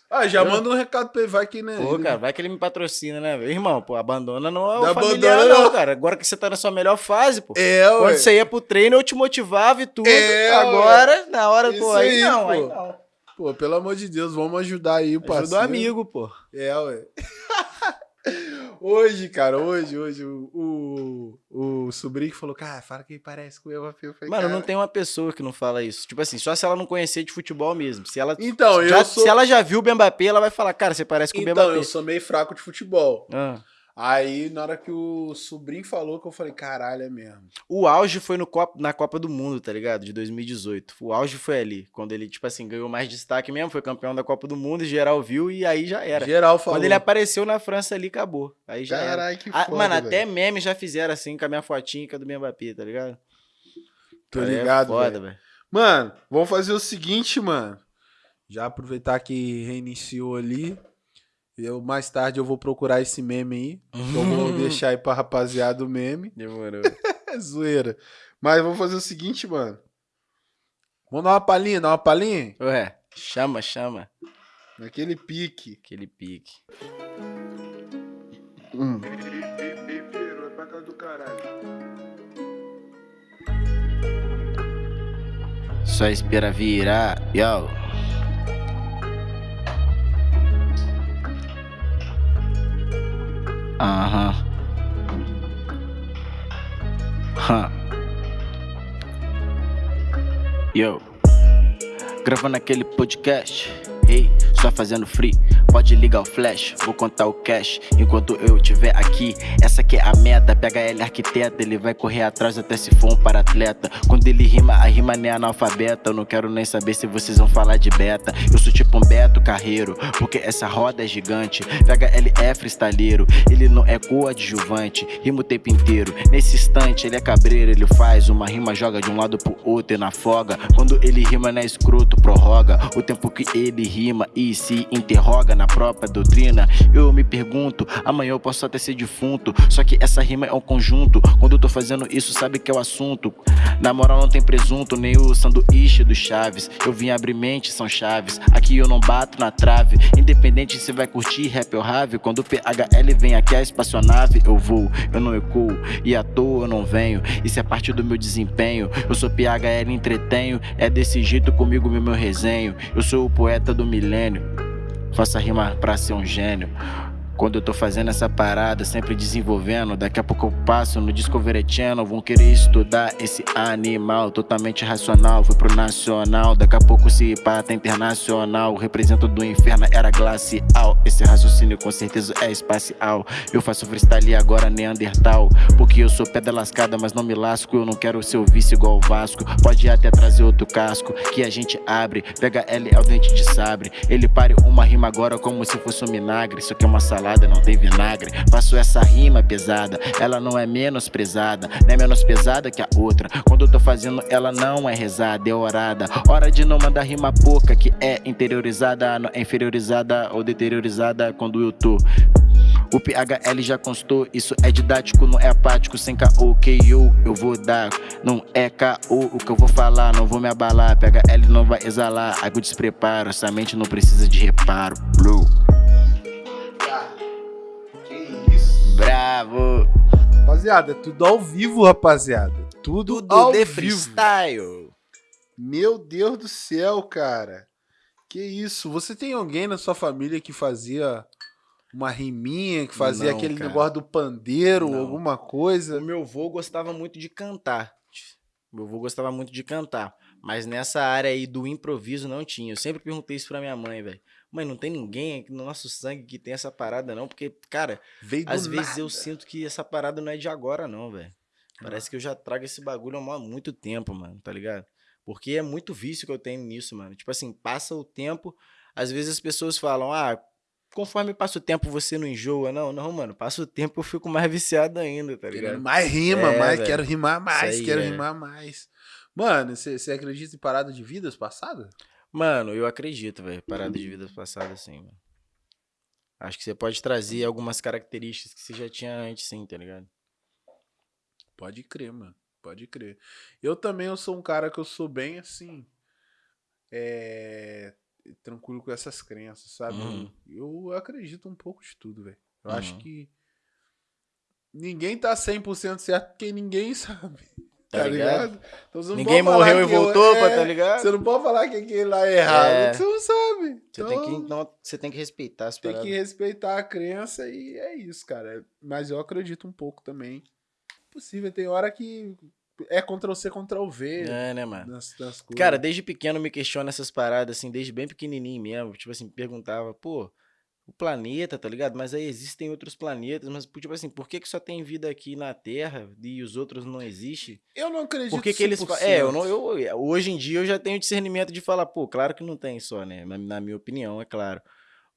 Ah, já Eu? manda um recado pra ele, vai que né? Pô, ele- cara, vai que ele me patrocina, né? Irmão, pô, abandona não é o familiar, abandona, não, não. cara. Agora que você tá na sua melhor fase, pô. É, Quando ué. você ia pro treino, eu te motivava e tudo. É, Agora, na hora, Isso pô, aí, aí, não, pô. aí não. Pô, pelo amor de Deus, vamos ajudar aí o parceiro. Ajuda o amigo, pô. É, ué. [laughs] hoje, cara, hoje, hoje, o, o, o sobrinho falou, cara, fala que parece com o falei, Mano, cara... não tem uma pessoa que não fala isso. Tipo assim, só se ela não conhecer de futebol mesmo. Se ela, Então, já- eu sou... se ela já viu o Mbappé, ela vai falar, cara, você parece com o Então, Mbappé. eu sou meio fraco de futebol. Ah. Aí, na hora que o sobrinho falou, que eu falei, caralho, é mesmo. O auge foi no Copa, na Copa do Mundo, tá ligado? De 2018. O auge foi ali. Quando ele, tipo assim, ganhou mais destaque mesmo, foi campeão da Copa do Mundo, geral viu e aí já era. Geral falou. Quando ele apareceu na França ali, acabou. Aí já era. Caralho, que Ah, foda, mano, velho. até memes já fizeram assim com a minha fotinha com a do Mbappé, tá ligado? Tô Aí é ligado, foda, velho. velho. Mano, vamos fazer o seguinte, mano. Já aproveitar que reiniciou ali. Eu, mais tarde eu vou procurar esse meme aí. Eu vou deixar aí pra rapaziada o meme. Demorou. [laughs] Zoeira. Mas vamos fazer o seguinte, mano. Vamos dar uma palhinha, dar uma palhinha? Ué, chama, chama. Naquele pique. Aquele pique. Hum. Só espera virar. Yo. Aham. Huh. Yo. Gravando aquele podcast. Ei, só fazendo free. Pode ligar o flash, vou contar o cash enquanto eu estiver aqui. Essa que é a meta. Pega ele arquiteta, ele vai correr atrás até se for um para atleta. Quando ele rima, a rima nem é analfabeta. Eu não quero nem saber se vocês vão falar de beta. Eu sou tipo um Beto Carreiro, porque essa roda é gigante. Pega ele é freestyleiro, ele não é coadjuvante. Rima o tempo inteiro. Nesse instante, ele é cabreiro, ele faz uma rima, joga de um lado pro outro e na folga. Quando ele rima, não é escroto, prorroga o tempo que ele rima e se interroga na própria doutrina. Eu me pergunto, amanhã eu posso até ser defunto. Só que essa rima é um conjunto. Quando eu tô fazendo isso, sabe que é o assunto. Na moral, não tem presunto, nem o sanduíche do Chaves. Eu vim abrir mente, são chaves. Aqui eu não bato na trave. Independente se vai curtir rap ou rave. Quando o PHL vem aqui, a espaçonave, eu vou, eu não ecuo. E à toa eu não venho. Isso é parte do meu desempenho. Eu sou PHL entretenho. É desse jeito comigo, meu, meu resenho. Eu sou o poeta do milênio. Faça rima pra ser um gênio. Quando eu tô fazendo essa parada, sempre desenvolvendo Daqui a pouco eu passo no Discovery Channel Vão querer estudar esse animal Totalmente racional, fui pro nacional Daqui a pouco se pata internacional Represento do inferno, era glacial Esse raciocínio com certeza é espacial Eu faço freestyle agora neandertal Porque eu sou pedra lascada, mas não me lasco Eu não quero ser o vice igual o Vasco Pode até trazer outro casco Que a gente abre Pega L é o dente de sabre Ele pare uma rima agora como se fosse um vinagre Isso aqui é uma salada salada, não tem vinagre. Faço essa rima pesada, ela não é menosprezada, nem é menos pesada que a outra. Quando eu tô fazendo, ela não é rezada, é orada. Hora de não mandar rima pouca, que é interiorizada, não é inferiorizada ou deteriorizada quando eu tô. O PHL já constou, isso é didático, não é apático, sem KO, KO eu vou dar, não é KO o que eu vou falar, não vou me abalar, PHL não vai exalar, água despreparo, essa mente não precisa de reparo, blue. Bravo! Rapaziada, é tudo ao vivo, rapaziada. Tudo, Tudo ao de vivo. freestyle. Meu Deus do céu, cara. Que isso? Você tem alguém na sua família que fazia uma riminha, que fazia Não, aquele cara. negócio do pandeiro, Não. alguma coisa? O meu avô gostava muito de cantar. Meu avô gostava muito de cantar. Mas nessa área aí do improviso não tinha. Eu sempre perguntei isso pra minha mãe, velho. Mãe, não tem ninguém aqui no nosso sangue que tem essa parada, não? Porque, cara, Veio às vezes nada. eu sinto que essa parada não é de agora, não, velho. Parece que eu já trago esse bagulho há muito tempo, mano, tá ligado? Porque é muito vício que eu tenho nisso, mano. Tipo assim, passa o tempo, às vezes as pessoas falam, ah, conforme passa o tempo você não enjoa. Não, não, mano, passa o tempo eu fico mais [laughs] viciado ainda, tá ligado? Querendo mais rima, É, mais, velho. quero rimar mais, aí, quero é. rimar mais. Mano, você acredita em parada de vidas passadas? Mano, eu acredito, velho. Parada de vidas passadas, sim, mano. Acho que você pode trazer algumas características que você já tinha antes, sim, tá ligado? Pode crer, mano. Pode crer. Eu também eu sou um cara que eu sou bem assim. É. Tranquilo com essas crenças, sabe? Uhum. Eu acredito um pouco de tudo, velho. Eu acho Uhum. que. Ninguém tá 100% certo porque ninguém [laughs] sabe. Tá Tá, ligado? ligado? Então, Ninguém morreu e voltou, pra, é, tá ligado? Você não pode falar que aquele lá é errado, É. você não sabe. Você, Então, tem que, não, você tem que respeitar as tem paradas. que respeitar a crença e é isso, cara. Mas eu acredito um pouco também. Possível, tem hora que é Ctrl C, Ctrl V É, né, mano? Cara, desde pequeno me questiono essas paradas, assim, desde bem pequenininho mesmo. Tipo assim, perguntava, pô, o planeta, tá ligado? Mas aí existem outros planetas, mas, tipo assim, por que que só tem vida aqui na Terra e os outros não existem? eu não acredito Por que que eles... fa- 100%. É, eu não, eu, hoje em dia eu já tenho discernimento de falar, pô, claro que não tem só, né? Na, na minha opinião, é claro.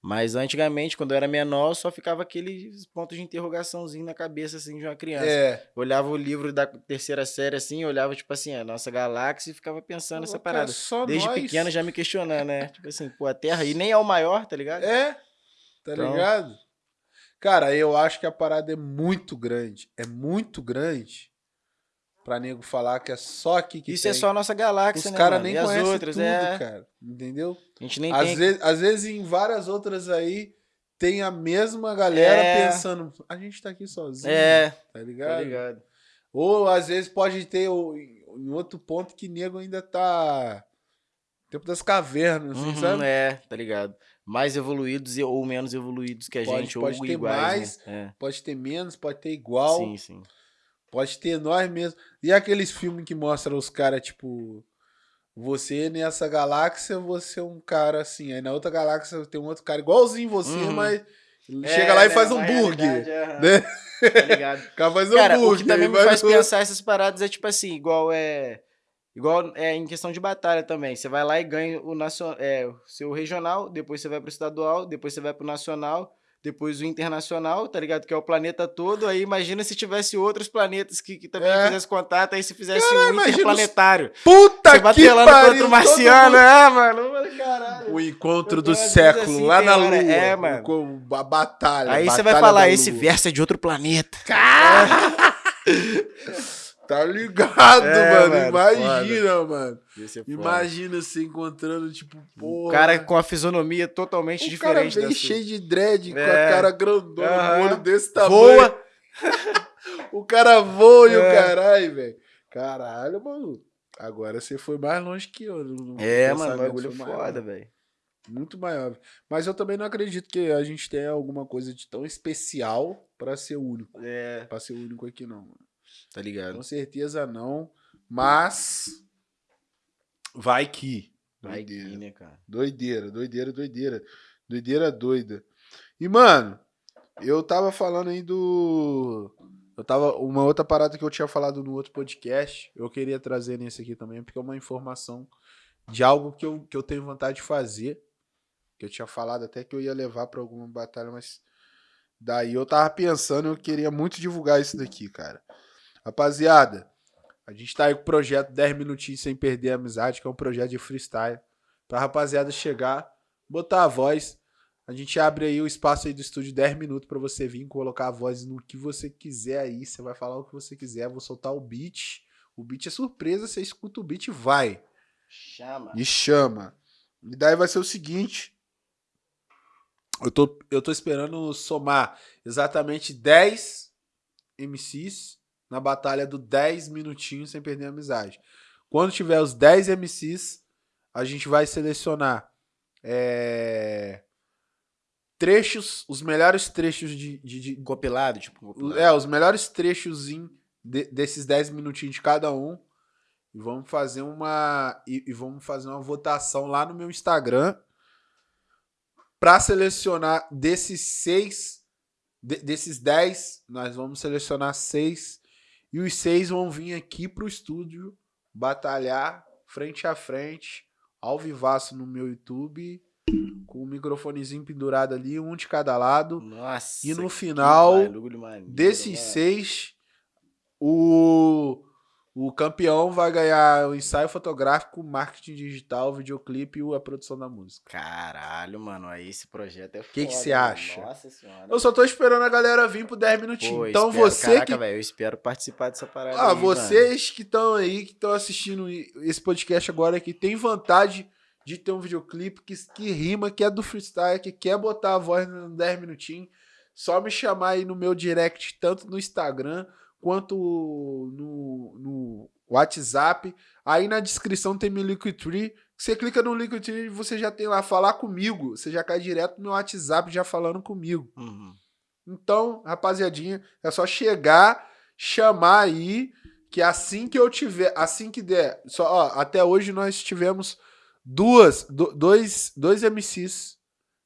Mas antigamente, quando eu era menor, só ficava aqueles pontos de interrogaçãozinho na cabeça, assim, de uma criança. É. Olhava o livro da terceira série, assim, olhava, tipo assim, a nossa galáxia e ficava pensando nessa Pô, parada. só Desde nós. pequeno já me questionando, né? Tipo assim, pô, a Terra e [laughs] nem é o maior, tá ligado? É, tá Então- ligado? Cara, eu acho que a parada é muito grande. É muito grande pra nego falar que é só aqui que Isso tem. é só a nossa galáxia, Os né, caras nem as conhecem outras, tudo, é. cara. Entendeu? A gente nem Às tem. vezes, às vezes em várias outras aí tem a mesma galera É. pensando, a gente tá aqui sozinho, É, tá ligado? tá ligado? Ou às vezes pode ter em outro ponto que nego ainda tá Tempo das cavernas, assim, Uhum, sabe? É, tá ligado? Mais evoluídos ou menos evoluídos que a Pode- gente, pode ou ter iguais, mais, né? Pode ter menos, pode ter É. igual. Sim, sim. Pode ter nós mesmo. E aqueles filmes que mostram os caras, tipo. Você nessa galáxia, você é um cara assim. Aí na outra galáxia tem um outro cara igualzinho você, Uhum. mas chega lá e faz um hambúrguer. Né? Tá ligado? [laughs] O cara faz um Cara, o hambúrguer. que também me faz pensar essas paradas é tipo assim, igual é. Igual é em questão de batalha também. Você vai lá e ganha o, nacional, é, o seu regional, depois você vai pro estadual, depois você vai pro nacional, depois o internacional, tá ligado? Que é o planeta todo. Aí imagina se tivesse outros planetas que, que também É. fizesse contato, aí se fizesse Cara, um imagina os- interplanetário. Puta Você que pariu! contra o marciano, é, mano. Caralho. O encontro do século, assim, lá na Lua. é, mano. Com a batalha. Aí você batalha vai falar, esse verso é de outro planeta. [laughs] Tá ligado, É, mano. mano, Imagina, mano. Foda. Imagina você encontrando, tipo, O porra. cara com a fisionomia totalmente o cara diferente vem sua. cheio de dread, com a É. cara grandona, o olho desse tamanho. Voa! [laughs] O cara voa e o É. caralho, velho. Caralho, mano. Agora você foi mais longe que eu. no- É, mano, bagulho foi maior. foda, velho. Muito maior. Mas eu também não acredito que a gente tenha alguma coisa de tão especial pra ser único. É, Pra ser único aqui, não. Mano. Tá ligado? Com certeza não. Mas. Vai que. Vai que, Doideira. né, cara? Doideira, doideira, doideira. Doideira doida. E, mano, eu tava falando aí do. Eu tava. Uma outra parada que eu tinha falado no outro podcast, eu queria trazer nesse aqui também, porque é uma informação de algo que eu, que eu tenho vontade de fazer. Que eu tinha falado até que eu ia levar pra alguma batalha, mas. Daí eu tava pensando, eu queria muito divulgar isso daqui, cara. Rapaziada, a gente tá aí com o projeto 10 minutinhos sem perder a amizade, que é um projeto de freestyle. Pra rapaziada chegar, botar a voz. A gente abre aí o espaço aí do estúdio 10 minutos pra você vir colocar a voz no que você quiser aí. Você vai falar o que você quiser, vou soltar o beat. O beat é surpresa, você escuta o beat e vai. Chama. E chama. E daí vai ser o seguinte. Eu tô, eu tô esperando somar exatamente 10 MCs na batalha do 10 minutinhos sem perder a amizade. Quando tiver os 10 MCs, a gente vai selecionar é, trechos, os melhores trechos de, de, de- Compilado, tipo. compilado. é, os melhores trechos em- de- desses 10 minutinhos de cada um. E vamos fazer uma. E, e vamos fazer uma votação lá no meu Instagram. Pra selecionar desses seis. de- desses 10, nós vamos selecionar seis. E os seis vão vir aqui pro estúdio batalhar frente a frente, ao vivaço no meu YouTube, com o microfonezinho pendurado ali, um de cada lado. Nossa. E no final Desses mano. seis, o, o campeão vai ganhar o ensaio fotográfico, marketing digital, videoclipe e a produção da música. Caralho, mano. Aí esse projeto é foda. Que que você mano. acha? Nossa senhora. Eu só tô esperando a galera vir pro 10 minutinhos. Pô, então espero- você caraca, que. velho, eu espero participar dessa parada. Ah, aí, mano. vocês que estão aí, que estão assistindo esse podcast agora, que tem vontade de ter um videoclipe que, que rima, que é do freestyle, que quer botar a voz no 10 minutinhos, só me chamar aí no meu direct, tanto no Instagram quanto no, no WhatsApp. Aí na descrição tem meu Linktree. Você clica no Linktree e você já tem lá falar comigo. Você já cai direto no meu WhatsApp já falando comigo. Uhum. Então, rapaziadinha, é só chegar, chamar aí, que assim que eu tiver, assim que der, só, ó, até hoje nós tivemos duas, do- dois, dois MCs,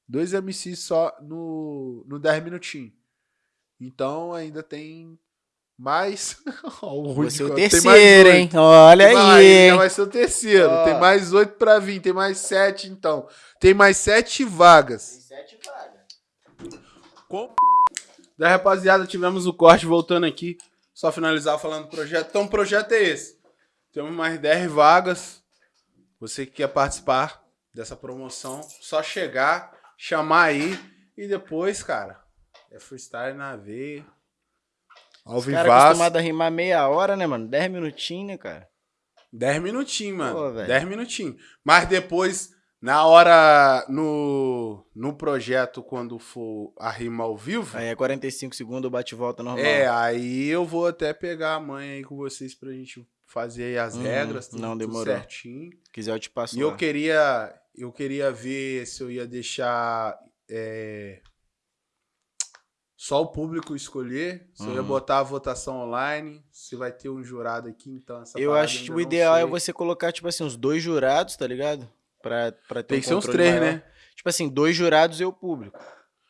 dois MCs só no, no 10 minutinhos. Então ainda tem mais. [laughs] Ó, o Rude Você é o tem mais terceiro, hein? Olha Vai, aí, vai ser o terceiro. Ó. Tem mais oito pra vir, tem mais sete então. Tem mais sete vagas. sete vagas. Com... Da rapaziada, tivemos o corte voltando aqui. Só finalizar falando do projeto. Então, o projeto é esse. Temos mais 10 vagas. Você que quer participar dessa promoção, só chegar, chamar aí e depois, cara, é freestyle na veia. Ao Os caras vivaço. acostumados a rimar meia hora, né, mano? Dez minutinhos, né, cara? 10 minutinhos, mano. Pô. 10 minutinhos. Mas depois, na hora, no, no projeto, quando for a rima ao vivo, Aí é 45 segundos, o bate-volta normal. É, aí eu vou até pegar a mãe aí com vocês pra gente fazer aí as Uhum, regras, tudo, não tudo demorou. certinho. Quiser eu te passo E eu lá. queria, eu queria ver se eu ia deixar é, só o público escolher, se eu ia Uhum. botar a votação online, se vai ter um jurado aqui, então essa Eu acho que o ideal é sei. você colocar, tipo assim, uns dois jurados, tá ligado? Pra, pra ter Tem um que ser uns três, maior. né? Tipo assim, dois jurados e o público.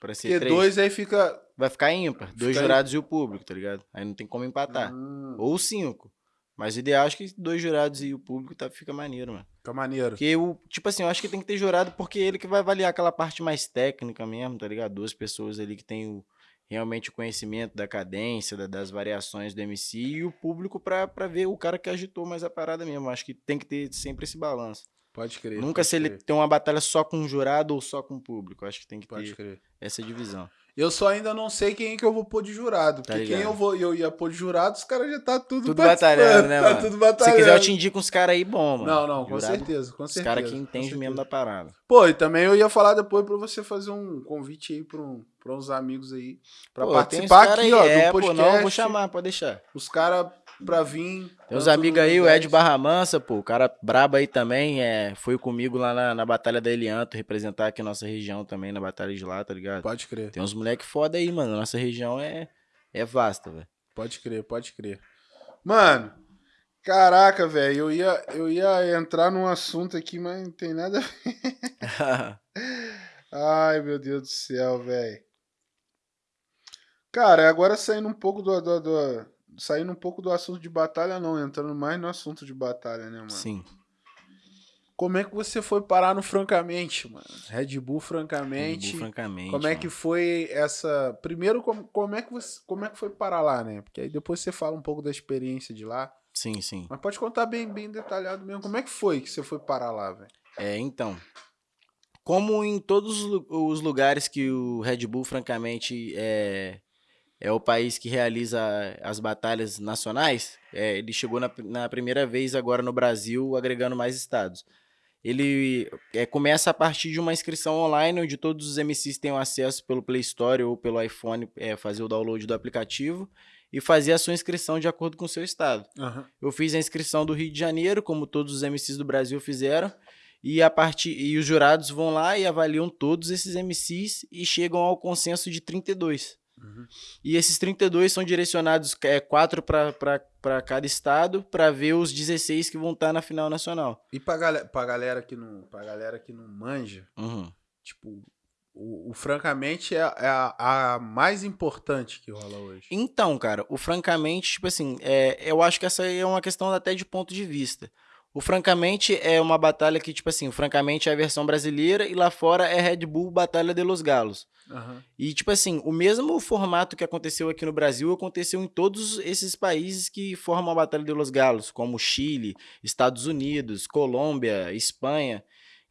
Pra ser Porque três. dois aí fica... Vai ficar ímpar. Dois Fica jurados e o público, tá ligado? Aí não tem como empatar. Hum, Ou cinco. Mas o ideal acho que dois jurados e o público tá, fica maneiro, mano. fica maneiro. Porque o, tipo assim, eu acho que tem que ter jurado porque ele que vai avaliar aquela parte mais técnica mesmo, tá ligado? Duas pessoas ali que tem o, realmente o conhecimento da cadência, da- das variações do MC e o público pra ver o cara que agitou mais a parada mesmo. Acho que tem que ter sempre esse balanço. Pode crer. Nunca pode se ele crer, tem uma batalha só com um jurado ou só com o público. Acho que tem que Pode ter crer. essa divisão. Eu só ainda não sei quem que eu vou pôr de jurado. Tá Porque quem eu, vou, eu ia pôr de jurado, os caras já tá tudo, Tudo batalhando, né, tá mano? tudo Se batalhando. quiser, eu te indico uns caras aí bom, mano. Não, não, com Jurado, certeza, com Os certeza. caras que entendem mesmo da parada. Pô, e também eu ia falar depois pra você fazer um convite aí pra, um, pra uns amigos aí. Pra Pô, participar aqui, aí, ó, é, do pô, podcast. não, eu vou chamar, pode deixar. Os caras pra vir. Tem uns amigos aí, o 10. Ed Barra Mansa, pô, o cara brabo aí também, é, foi comigo lá na, na Batalha da Elianto, representar aqui a nossa região também, na Batalha de lá, tá ligado? Pode crer, Tem uns moleque foda aí, mano, nossa região é, é vasta, velho. pode crer, pode crer. Mano, caraca, velho, eu ia, eu ia entrar num assunto aqui, mas não tem nada a ver. [laughs] [laughs] Ai, meu Deus do céu, velho. Cara, agora saindo um pouco do, do, do- Saindo um pouco do assunto de batalha, não, entrando mais no assunto de batalha, né, mano? Sim. Como é que você foi parar no Francamente, mano? Red Bull Red Francamente. Bull, francamente. como é que foi essa. Primeiro, como, como, é que você, como é que foi parar lá, né? Porque aí depois você fala um pouco da experiência de lá. Sim, sim. Mas pode contar bem, bem detalhado mesmo. Como é que foi que você foi parar lá, velho? É, então. Como em todos os lugares que o Red Bull, francamente, é, é o país que realiza as batalhas nacionais, é, ele chegou na, na primeira vez agora no Brasil, agregando mais estados. Ele é, começa a partir de uma inscrição online, onde todos os MCs têm acesso pelo Play Store ou pelo iPhone, é, fazer o download do aplicativo e fazer a sua inscrição de acordo com o seu estado. Eu fiz a inscrição do Rio de Janeiro, como todos os MCs do Brasil fizeram, e a partir e os jurados vão lá e avaliam todos esses MCs e chegam ao consenso de 32. Uhum. E esses 32 são direcionados é, quatro para cada estado para ver os 16 que vão estar na final nacional. E pra, galera, pra, galera que não, pra galera que não manja, Uhum. tipo, o, o francamente é, é a, a mais importante que rola hoje. Então, cara, o francamente, tipo assim, é, eu acho que essa é uma questão até de ponto de vista. O francamente é uma batalha que, tipo assim, o francamente é a versão brasileira e lá fora é Red Bull Batalha de los Galos. Aham. E, tipo assim, o mesmo formato que aconteceu aqui no Brasil aconteceu em todos esses países que formam a Batalha de los Galos, como Chile, Estados Unidos, Colômbia, Espanha.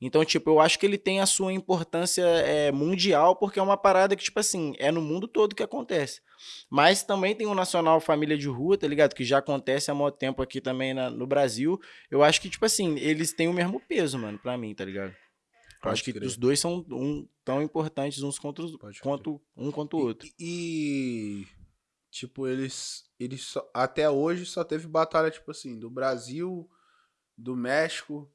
Então, tipo, eu acho que ele tem a sua importância é, mundial, porque é uma parada que, tipo assim, é no mundo todo que acontece. Mas também tem o Nacional Família de Rua, tá ligado? Que já acontece há muito tempo aqui também na- no Brasil. Eu acho que, tipo assim, eles têm o mesmo peso, mano, pra mim, tá ligado? Pode acho que crer. os dois são um, tão importantes uns contra os, quanto um contra o outro. E, e, tipo, eles, eles só- até hoje só teve batalha, tipo assim, do Brasil, do México,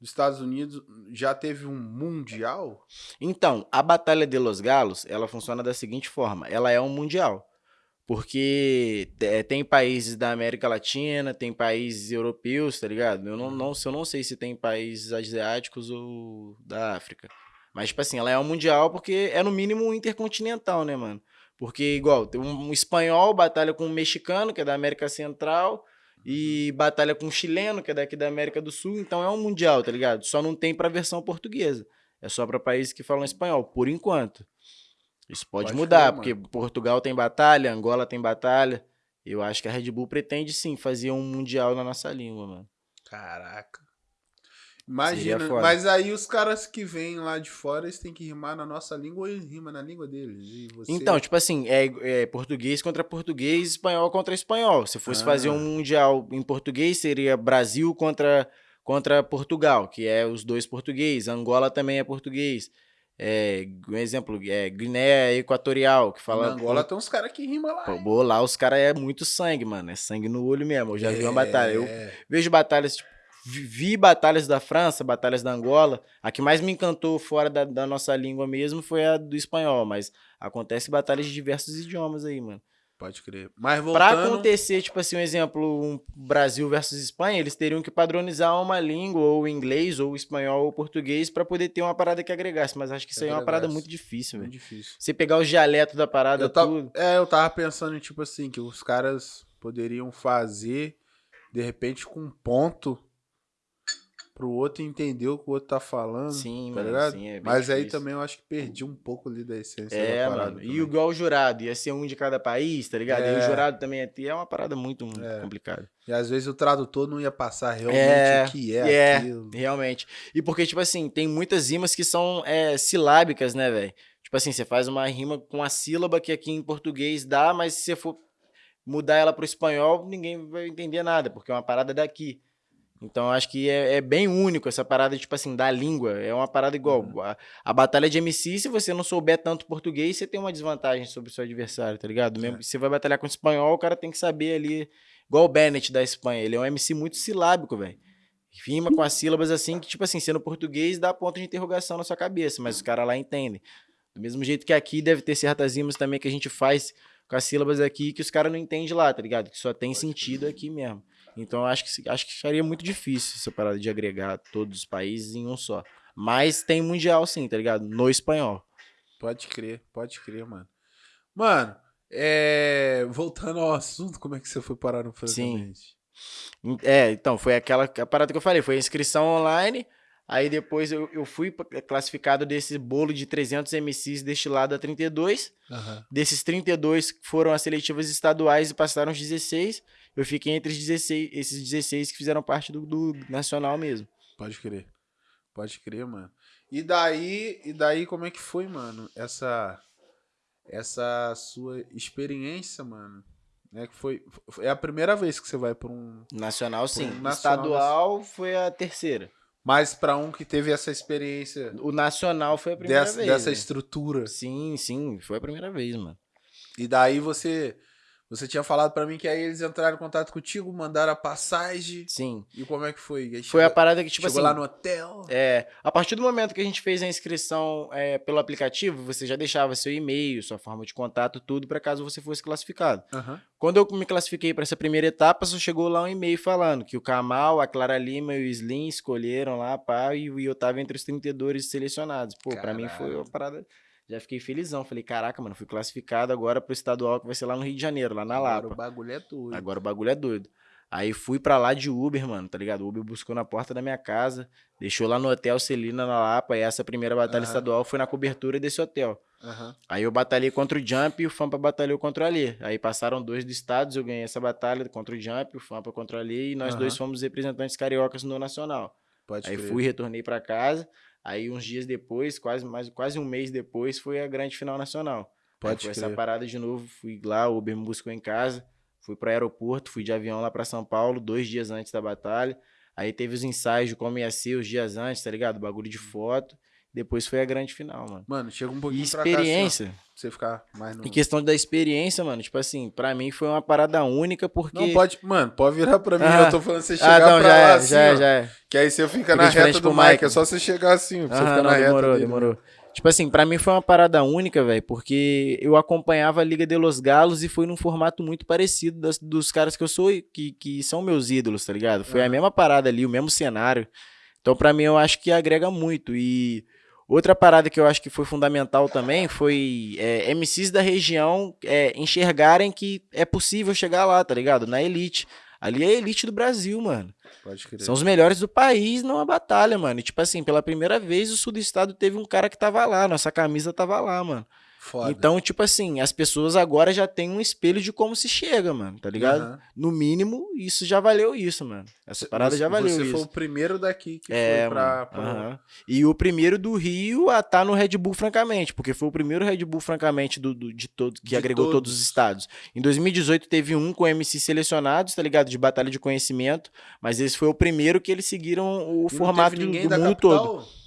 dos Estados Unidos. Já teve um mundial? Então, a Batalha de los Galos, ela funciona da seguinte forma: ela é um mundial. Porque é, tem países da América Latina, tem países europeus, tá ligado? Eu não, Uhum. não, eu não sei se tem países asiáticos ou da África. Mas, tipo assim, ela é um mundial porque é no mínimo intercontinental, né, mano? Porque, igual, tem um, um espanhol batalha com um mexicano, que é da América Central, e batalha com um chileno, que é daqui da América do Sul. Então é um mundial, tá ligado? Só não tem pra versão portuguesa. É só pra países que falam espanhol, por enquanto. Isso pode, Pode mudar, crer, porque Portugal tem batalha, Angola tem batalha. Eu acho que a Red Bull pretende sim fazer um mundial na nossa língua, mano. Caraca. Imagina, mas aí os caras que vêm lá de fora, eles têm que rimar na nossa língua ou rimam na língua deles. Você... Então, tipo assim, é, é português contra português, espanhol contra espanhol. Se fosse fazer Ah. um mundial em português, seria Brasil contra, contra Portugal, que é os dois português. Angola também é português. É, um exemplo, é Guiné Equatorial, que fala. Na Angola tem uns caras que rimam lá. Pô, lá os caras é muito sangue, mano. É sangue no olho mesmo. Eu já é... vi uma batalha. Eu vejo batalhas, tipo, vi batalhas da França, batalhas da Angola. A que mais me encantou fora da, da nossa língua mesmo foi a do espanhol, mas acontece batalhas de diversos idiomas aí, mano. Pode crer. Mas voltando... Pra acontecer, tipo assim, um exemplo, um Brasil versus Espanha, eles teriam que padronizar uma língua, ou inglês, ou espanhol, ou português, para poder ter uma parada que agregasse. Mas acho que isso aí é uma parada muito difícil, velho. Muito difícil. Você pegar o dialeto da parada, eu tava, tudo... É, eu tava pensando em, tipo assim, que os caras poderiam fazer, de repente, com um ponto pro outro entender o que o outro tá falando. Sim, tá mano, sim, é Mas difícil. aí também eu acho que perdi um pouco ali da essência é, da parada. Mano. E igual o jurado, ia ser um de cada país, tá ligado? É. E o jurado também ia ter, é uma parada muito é. complicada. E às vezes o tradutor não ia passar realmente é, o que é, é aquilo. realmente. E porque, tipo assim, tem muitas rimas que são é, silábicas, né, velho? Tipo assim, você faz uma rima com a sílaba que aqui em português dá, mas se você for mudar ela pro espanhol, ninguém vai entender nada, porque é uma parada daqui. Então acho que é, é, bem único essa parada, tipo assim, da língua. É uma parada igual. Uhum. A, a, batalha de MC, se você não souber tanto português, você tem uma desvantagem sobre o seu adversário, tá ligado? Mesmo é. você vai batalhar com espanhol, o cara tem que saber ali. Igual o Bennett da Espanha. Ele é um MC muito silábico, velho. Rima com as sílabas assim, que, tipo assim, sendo português, dá ponto de interrogação na sua cabeça, mas os caras lá entendem. Do mesmo jeito que aqui deve ter certas rimas também que a gente faz com as sílabas aqui que os caras não entendem lá, tá ligado? Que só tem sentido aqui mesmo. Então acho que acho que seria muito difícil essa parada de agregar todos os países em um só. Mas tem mundial sim, tá ligado? No espanhol. Pode crer, pode crer, mano. Mano, é... voltando ao assunto, como é que você foi parar no Francamente? Sim. É, então, foi aquela parada que eu falei, foi a inscrição online, aí depois eu, eu fui classificado desse bolo de 300 MCs destilado a 32. Uhum. Desses 32 foram as seletivas estaduais e passaram os 16 eu fiquei entre 16, esses 16 que fizeram parte do, do nacional mesmo. Pode crer. Pode crer, mano. E daí, e daí como é que foi, mano? Essa essa sua experiência, mano, né, que foi é a primeira vez que você vai para um nacional, sim. Um nacional, Estadual foi a terceira. Mas para um que teve essa experiência, o nacional foi a primeira dessa, vez. Dessa né? estrutura. Sim, sim, foi a primeira vez, mano. E daí você você tinha falado para mim que aí eles entraram em contato contigo, mandaram a passagem. Sim. E como é que foi? Foi chegou, a parada que, tipo chegou assim. lá no hotel. É. A partir do momento que a gente fez a inscrição é, pelo aplicativo, você já deixava seu e-mail, sua forma de contato, tudo, para caso você fosse classificado. Uhum. Quando eu me classifiquei para essa primeira etapa, só chegou lá um e-mail falando que o Kamal, a Clara Lima e o Slim escolheram lá, pá, e eu tava entre os 32 selecionados. Pô, para mim foi uma parada já fiquei felizão. Falei, caraca, mano, fui classificado agora pro estadual que vai ser lá no Rio de Janeiro, lá na Lapa. Agora o bagulho é doido. Agora o bagulho é doido. Aí fui pra lá de Uber, mano, tá ligado? O Uber buscou na porta da minha casa, deixou lá no hotel Celina na Lapa. E essa primeira batalha uhum. estadual foi na cobertura desse hotel. Uhum. Aí eu batalhei contra o Jump e o Fampa batalhou contra o Ali. Aí passaram dois dos estados, eu ganhei essa batalha contra o Jump, o Fampa contra o Ali, e nós uhum. dois fomos representantes cariocas no Nacional. Pode aí crer. fui, retornei para casa. Aí uns dias depois, quase mais quase um mês depois, foi a grande final nacional. Pode ser essa parada de novo, fui lá, o Uber me buscou em casa, fui para o aeroporto, fui de avião lá para São Paulo, dois dias antes da batalha. Aí teve os ensaios de como ia ser os dias antes, tá ligado? Bagulho de foto. Depois foi a grande final, mano. Mano, chega um pouquinho e experiência. Pra cá, assim, você ficar mais no... Em questão da experiência, mano, tipo assim, pra mim foi uma parada única, porque... Não, pode... Mano, pode virar pra mim, ah, eu tô falando você chegar ah, não, pra já lá é, assim, já é, já é. Que aí você fica, fica na reta do Mike, é só você chegar assim, você fica não, na demorou, reta demorou. Tipo assim, pra mim foi uma parada única, velho, porque eu acompanhava a Liga de Los Galos e foi num formato muito parecido das, dos caras que eu sou, que, que são meus ídolos, tá ligado? Foi a mesma parada ali, o mesmo cenário. Então, pra mim, eu acho que agrega muito. E Outra parada que eu acho que foi fundamental também foi é, MCs da região é, enxergarem que é possível chegar lá, tá ligado? Na elite. Ali é a elite do Brasil, mano. Pode crer. São os melhores do país numa batalha, mano. E, tipo assim, pela primeira vez o sul do estado teve um cara que tava lá, nossa camisa tava lá, mano. Foda. Então, tipo assim, as pessoas agora já têm um espelho de como se chega, mano, tá ligado? Uhum. No mínimo, isso já valeu isso, mano. Essa parada você, já valeu você isso. Você foi o primeiro daqui que é, foi pra... pra... Uhum. E o primeiro do Rio a estar tá no Red Bull, francamente, porque foi o primeiro Red Bull, francamente, do, do de todos que de agregou todos. todos os estados. Em 2018 teve um com MC selecionados, tá ligado? De batalha de conhecimento, mas esse foi o primeiro que eles seguiram o e formato do, do mundo todo.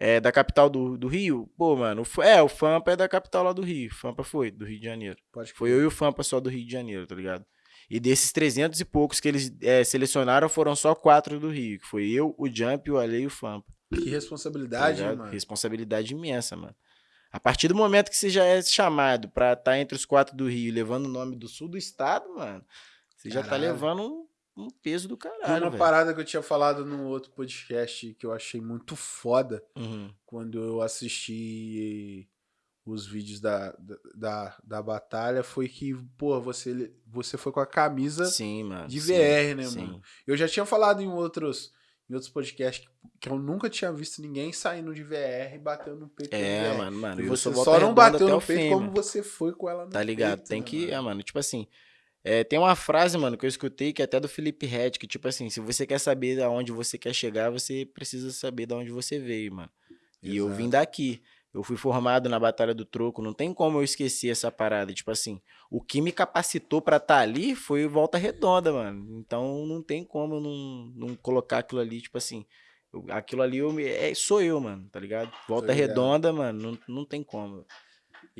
É da capital do, do Rio. Pô, mano, é, o Fampa é da capital lá do Rio. Fampa foi, do Rio de Janeiro. Pode Foi eu e o Fampa só do Rio de Janeiro, tá ligado? E desses 300 e poucos que eles é, selecionaram, foram só quatro do Rio. Que foi eu, o Jump, o Ale e o Fampa. Que tá responsabilidade, ligado? mano. Responsabilidade imensa, mano. A partir do momento que você já é chamado pra estar entre os quatro do Rio, levando o nome do sul do estado, mano, você já tá Caralho. levando um, peso do Tem caralho, uma velho. parada que eu tinha falado num outro podcast que eu achei muito foda Uhum. quando eu assisti os vídeos da, da, da, da batalha foi que, pô, você, você foi com a camisa Sim, mano. de sim, VR, né, sim. mano? Eu já tinha falado em outros, em outros podcasts que, que eu nunca tinha visto ninguém saindo de VR e batendo no peito É, mano, mano. E você só não bateu no peito fim, como mano. você foi com ela no Tá ligado? peito, tem né, que. mano? É, mano, tipo assim. É, tem uma frase, mano, que eu escutei que é até do Felipe Red, que, tipo assim, se você quer saber aonde você quer chegar, você precisa saber de onde você veio, mano. E eu vim daqui. Eu fui formado na Batalha do Troco, não tem como eu esquecer essa parada. Tipo assim, o que me capacitou pra estar ali foi Volta Redonda, mano. Então não tem como eu não, não colocar aquilo ali, tipo assim. eu- aquilo ali eu é, sou eu, mano, tá ligado? Volta. Redonda, mano, não, não tem como.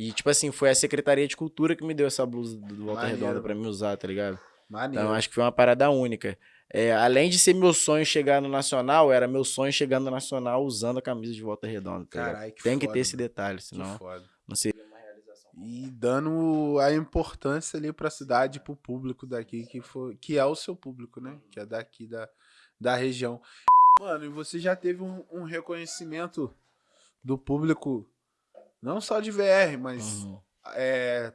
E, tipo assim, foi a Secretaria de Cultura que me deu essa blusa do Volta Maneiro, Redonda pra me usar, tá ligado? Maneiro. Então, acho que foi uma parada única. É, além de ser meu sonho chegar no Nacional, era meu sonho chegar no Nacional usando a camisa de Volta Redonda. Tá? Caralho, que Tem que foda, ter esse detalhe, Que senão foda. não seria uma realização. E dando a importância ali pra cidade, pro público daqui, que, foi, que é o seu público, né? Que é daqui da, da região. Mano, e você já teve um, um reconhecimento do público, não só de VR, mas Uhum. é,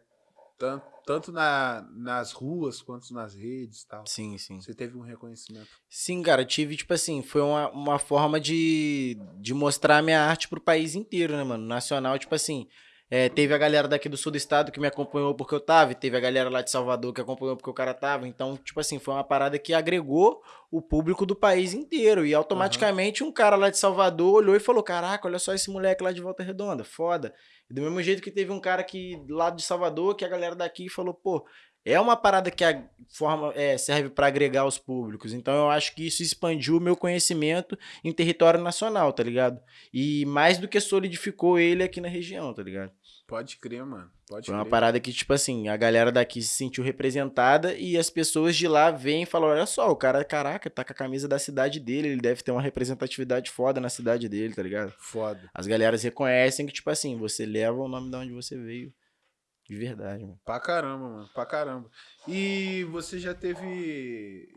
tan- tanto na, nas ruas quanto nas redes e tal. Sim, sim. Você teve um reconhecimento. Sim, cara, tive, tipo assim, foi uma, uma forma de, de mostrar a minha arte pro país inteiro, né, mano? Nacional, tipo assim, é, teve a galera daqui do sul do estado que me acompanhou porque eu tava, e teve a galera lá de Salvador que acompanhou porque o cara tava. Então, tipo assim, foi uma parada que agregou o público do país inteiro. E automaticamente um cara lá de Salvador olhou e falou: Caraca, olha só esse moleque lá de Volta Redonda, foda. Do mesmo jeito que teve um cara que lá de Salvador, que a galera daqui falou, pô, é uma parada que a forma é, serve para agregar os públicos. Então eu acho que isso expandiu o meu conhecimento em território nacional, tá ligado? E mais do que solidificou ele aqui na região, tá ligado? Pode crer, mano. Pode Foi uma crer. parada que, tipo assim, a galera daqui se sentiu representada e as pessoas de lá vêm e falam: olha só, o cara, caraca, tá com a camisa da cidade dele, ele deve ter uma representatividade foda na cidade dele, tá ligado? Foda. As galeras reconhecem que, tipo assim, você leva o nome de onde você veio. De verdade, mano. Pra caramba, mano. Pra caramba. E você já teve. E,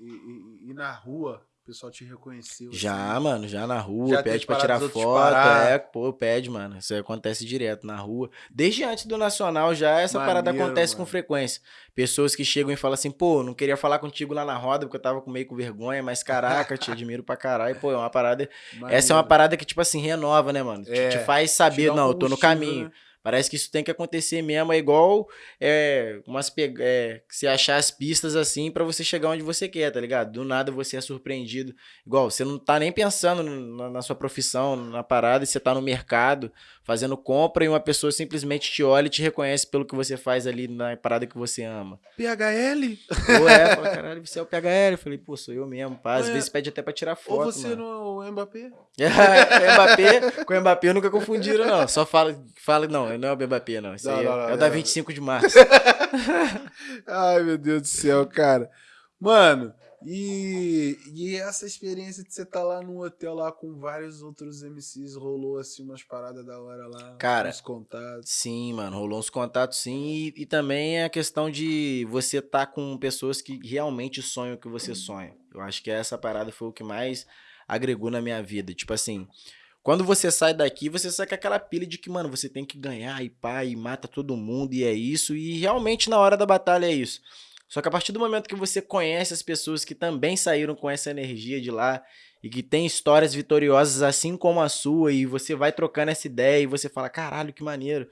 e- e na rua, o pessoal te reconheceu? Já, assim? mano, já na rua, Já pede pra parada tirar foto, é, pô, pede, mano. Isso acontece direto na rua. Desde antes do Nacional já essa parada Maneiro, acontece com mano. frequência. Pessoas que chegam e falam assim, pô, não queria falar contigo lá na roda porque eu tava com meio com vergonha, mas caraca, te admiro pra caralho. Pô, é uma parada. Essa é uma Maneiro. parada que, tipo assim, renova, né, mano? Te- É, te, faz Te saber, dá um não, eu tô no caminho. né? Parece que isso tem que acontecer mesmo. É igual é, umas é, você achar as pistas assim pra você chegar onde você quer, tá ligado? Do nada você é surpreendido. Igual, você não tá nem pensando na, na sua profissão, na parada, e você tá no mercado fazendo compra e uma pessoa simplesmente te olha e te reconhece pelo que você faz ali na parada que você ama. PHL? Ou é, [laughs] fala, caralho, você é o PHL. Eu falei, pô, sou eu mesmo. Pá. Às Ué, vezes pede até pra tirar foto. Ou você mano. no Mbappé? [laughs] É, Mbappé, com Mbappé nunca confundiram, não. Só fala, fala não, não é o Mbappé, não. Esse Não, aí não, é, não, é o da não. 25 de março. [laughs] Ai, meu Deus do céu, cara. Mano, e, e essa experiência de você estar lá no hotel lá com vários outros MCs, rolou assim umas paradas da hora lá? Cara, Uns contatos. Sim, mano, rolou uns contatos sim. E, e também é a questão de você estar com pessoas que realmente sonham o que você sonha. Eu acho que essa parada foi o que mais agregou na minha vida. Tipo assim, quando você sai daqui, você sai com aquela pilha de que, mano, você tem que ganhar e pá, e mata todo mundo, e é isso. E realmente na hora da batalha é isso. Só que a partir do momento que você conhece as pessoas que também saíram com essa energia de lá e que tem histórias vitoriosas assim como a sua, e você vai trocando essa ideia e você fala, caralho, que maneiro.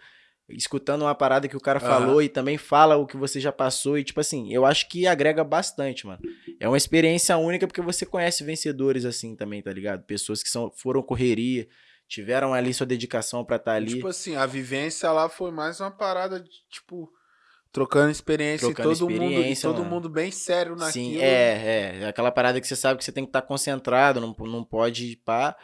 Escutando uma parada que o cara Aham. falou e também fala o que você já passou, e tipo assim, eu acho que agrega bastante, mano. É uma experiência única porque você conhece vencedores assim também, tá ligado? Pessoas que são, foram correria, tiveram ali sua dedicação pra estar ali. Tipo assim, a vivência lá foi mais uma parada de, tipo, trocando experiência Trocando e todo mundo, experiência, todo mano. mundo bem sério naquilo. Sim, é, é. É aquela parada que você sabe que você tem que estar concentrado, não, não pode pá.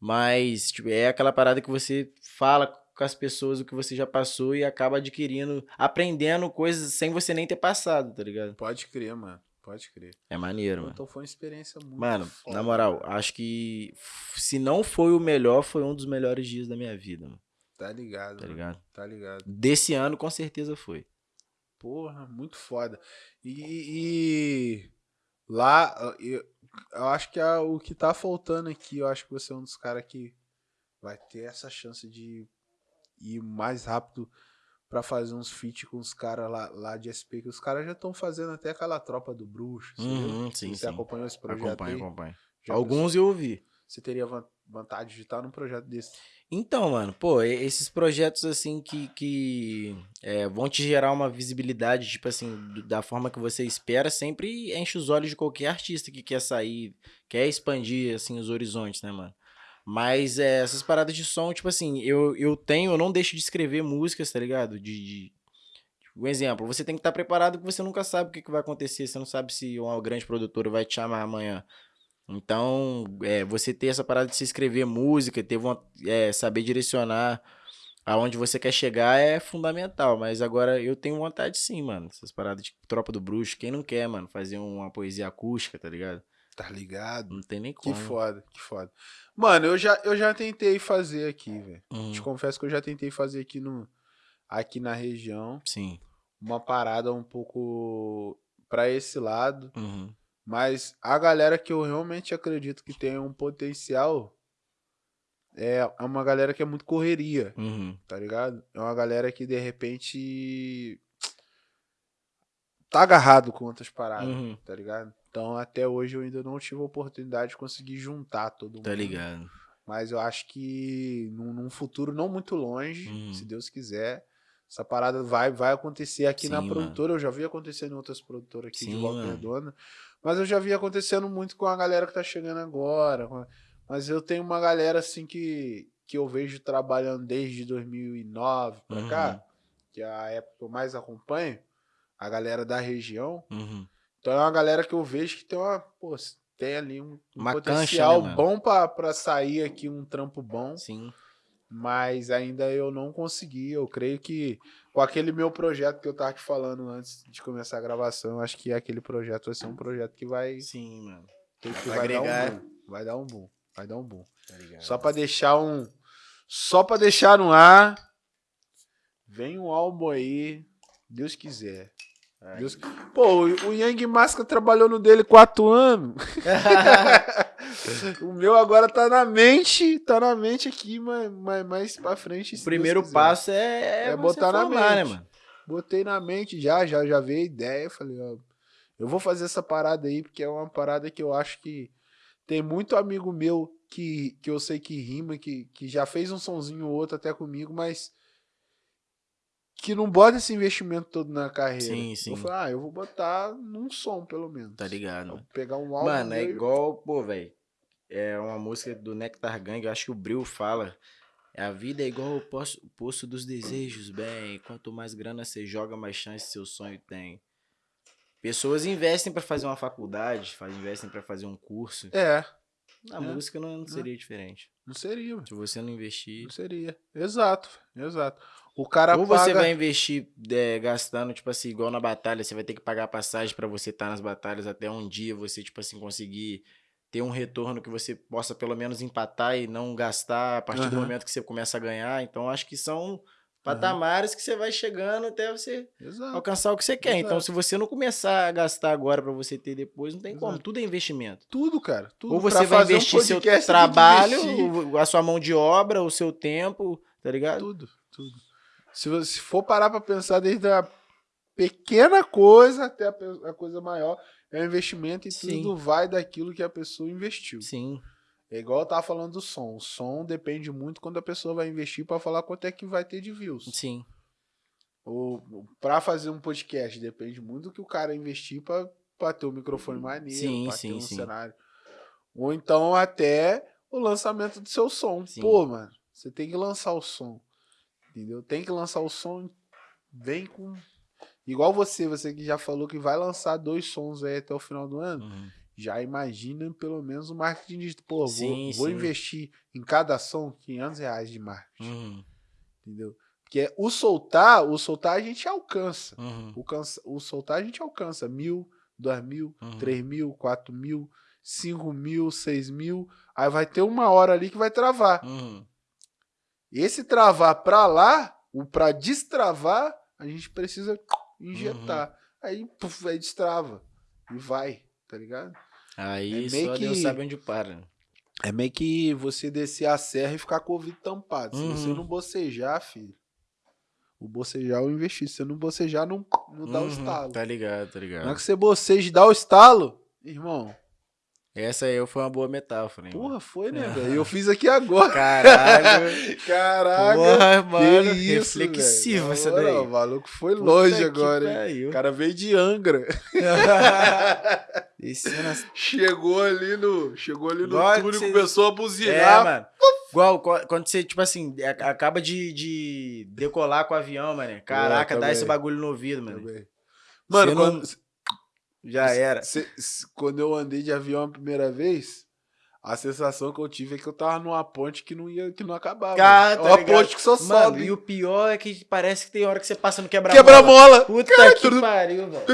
Mas, tipo, é aquela parada que você fala com as pessoas o que você já passou e acaba adquirindo, aprendendo coisas sem você nem ter passado, tá ligado? Pode crer, mano. Pode crer. É maneiro, mano. Então foi uma experiência muito Mano, foda, na moral, cara. acho que se não foi o melhor, foi um dos melhores dias da minha vida, mano, Tá ligado, tá mano. ligado? Tá ligado. Desse ano, com certeza foi. Porra, muito foda. E, e lá, eu, eu acho que a- o que tá faltando aqui, eu acho que você é um dos caras que vai ter essa chance de ir mais rápido pra fazer uns feat com os caras lá, lá de SP, que os caras já estão fazendo até aquela tropa do bruxo. Uhum, sim, você sim. acompanhou esse projeto Acompanho, aí? acompanho. Já Alguns eu ouvi. pensou- Você teria vontade de estar num projeto desse? Então, mano, pô, e- esses projetos assim que, que é, vão te gerar uma visibilidade, tipo assim, da forma que você espera, sempre enche os olhos de qualquer artista que quer sair, quer expandir, assim, os horizontes, né, mano? Mas é, essas paradas de som, tipo assim, eu, eu tenho, eu não deixo de escrever músicas, tá ligado? De, de- um exemplo, você tem que estar preparado que você nunca sabe o que, que vai acontecer, você não sabe se uma grande produtora vai te chamar amanhã. Então, é, você ter essa parada de se escrever música, ter von- é, saber direcionar aonde você quer chegar é fundamental. Mas agora eu tenho vontade sim, mano. Essas paradas de tropa do bruxo. Quem não quer, mano, fazer uma poesia acústica, tá ligado? Tá ligado? Não tem nem Que como. foda, que foda. Mano, eu já, eu já tentei fazer aqui, velho. Uhum, Te confesso que eu já tentei fazer aqui no aqui na região Sim. uma parada um pouco pra esse lado, Uhum. mas a galera que eu realmente acredito que tem um potencial é é uma galera que é muito correria, Uhum. tá ligado? É uma galera que de repente [tsk] tá agarrado com outras paradas, Uhum. tá ligado? Então até hoje eu ainda não tive a oportunidade de conseguir juntar todo mundo. Tá ligado. Mas eu acho que num, num futuro não muito longe, Uhum. se Deus quiser, essa parada vai, vai acontecer aqui na Sim, produtora. Eu já vi acontecendo em outras produtoras aqui de Sim, Volta mano. Redonda. Mas eu já vi acontecendo muito com a galera que tá chegando agora. Mas eu tenho uma galera assim que, que eu vejo trabalhando desde 2009 pra Uhum. cá, que é a época que eu mais acompanho, a galera da região. Uhum. Então é uma galera que eu vejo que tem uma. Pô, tem ali um, um Uma cancha, potencial né, bom pra, pra sair aqui, um trampo bom. Sim. Mas ainda eu não consegui. Eu creio que com aquele meu projeto que eu tava te falando antes de começar a gravação, eu acho que aquele projeto vai ser um projeto que vai, Sim, mano. que Vai vai, dar um boom. Vai dar um boom. Vai dar um boom. Tá. Só pra deixar um. Só pra deixar no ar. Vem um álbum aí. Deus quiser. Deus... Pô, o Yang Masca trabalhou no dele quatro anos. [laughs] o meu agora tá na mente, tá na mente aqui, mas mais, mais pra frente. O primeiro passo é, É você botar na né, mente. mano? Botei na mente já, já, já veio a ideia. Falei, ó, eu vou fazer essa parada aí, porque é uma parada que eu acho que tem muito amigo meu que, que eu sei que rima, que, que já fez um sonzinho ou outro até comigo, mas que não bota esse investimento todo na carreira. Sim, sim. Eu falei, ah, eu vou botar num som, pelo menos. Tá ligado, Vou pegar um álbum. Mano, é e- igual, pô, velho. É uma música do Nectar Gang, eu acho que o Bril fala. A vida é igual o poço, dos desejos, bem. Quanto mais grana você joga, mais chance seu sonho tem. Pessoas investem pra fazer uma faculdade, investem pra fazer um curso. É, Na É. música não, não seria diferente. não seria, mano. Se você não investir. Não seria. Exato, exato. O cara Ou você paga... vai investir é, gastando, tipo assim, igual na batalha, você vai ter que pagar passagem pra você estar nas batalhas até um dia você, tipo assim, conseguir ter um retorno que você possa pelo menos empatar e não gastar a partir do Aham. momento que você começa a ganhar. Então, acho que são patamares que você vai chegando até você Exato. alcançar o que você quer. Então, Exato. se você não começar a gastar agora pra você ter depois, não tem como. Exato. Tudo é investimento. Tudo, cara. Tudo Ou você vai fazer um investir seu trabalho, investir. a sua mão de obra, o seu tempo, tá ligado? Tudo, tudo. Se você for parar pra pensar desde a pequena coisa até a, a coisa maior, é um investimento e Sim. tudo vai daquilo que a pessoa investiu. Sim. É igual eu tava falando do som. O som depende muito quando a pessoa vai investir pra falar quanto é que vai ter de views. Sim. Ou pra fazer um podcast, depende muito do que o cara investir pra ter um microfone maneiro, sim, ter um sim. cenário. Ou então até o lançamento do seu som. Sim. Pô, mano, você tem que lançar o som. Entendeu? Tem que lançar o som. Vem com. Igual você, você que já falou que vai lançar dois sons aí até o final do ano. Uhum. já imagina pelo menos o marketing digital. Pô, Sim, vou, vou sim. investir em cada ação 500 reais de marketing, Uhum, entendeu? Porque o soltar, o soltar a gente alcança. uhum, O, cansa, o soltar a gente alcança mil, dois mil, Uhum. três mil, quatro mil, cinco mil, seis mil. Aí vai ter uma hora ali que vai travar. uhum. Esse travar pra lá, o pra destravar, a gente precisa injetar. Uhum. Aí, puf, aí destrava. E vai, tá ligado? Aí É meio só Deus que- sabe onde para. É meio que você descer a serra e ficar com o ouvido tampado. Se você Uhum. não bocejar, filho. O bocejar eu investi. Se você não bocejar, não, não dá o Uhum, estalo. Tá ligado, tá Na hora ligado. que você boceja e dá o estalo, irmão, Essa aí foi uma boa metáfora, hein? porra, foi, né, É. velho? Eu fiz aqui agora. Caralho. [laughs] Caraca. Porra, mano. que isso, reflexivo essa daí. O maluco foi Puta longe agora, hein? O cara veio de Angra. [laughs] Nas Chegou ali no, chegou ali no Igual túnel e começou a É, buzinar. mano. Igual quando você, tipo assim, acaba de, de decolar com o avião, mano. Caraca, dá também. esse bagulho no ouvido, mano. Mano, Você não- quando, Já era. cê- cê- quando eu andei de avião a primeira vez, a sensação que eu tive é que eu tava numa ponte que não ia, que não acabava. Cara, é tá uma ligado? ponte que só Mano, sobe. e o pior é que parece que tem hora que você passa no quebra Quebra-mola. Puta Cara, que tudo- pariu, velho.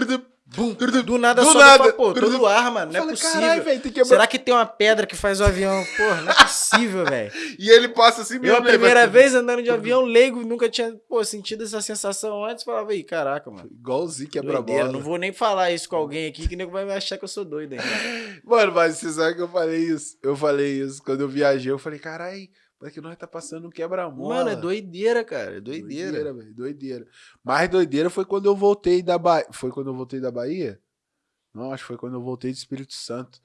Bum, Do nada do sobe nada. pra, pô, todo ar, mano. Não é Falei, possível. caralho, velho, tem que. Será que tem uma pedra que faz o avião? Porra, não é possível, velho. [laughs] E ele passa assim Eu, mesmo. a né, primeira velho? vez andando de avião leigo, nunca tinha pô, sentido essa sensação antes. Falava, aí, caraca, mano. Igualzinho Doideira. quebra-bola. Não vou nem falar isso com alguém aqui, que nego vai me achar que eu sou doido ainda. [laughs] Mano, mas você sabe que eu falei isso? Eu falei isso. Quando eu viajei, eu falei, caralho, mas que nós tá passando um quebra-mola. Mano, é doideira, cara. É doideira. Doideira, velho. Doideira. Mais doideira foi quando eu voltei da Bahia. Foi quando eu voltei da Bahia? Não, acho que foi quando eu voltei do Espírito Santo.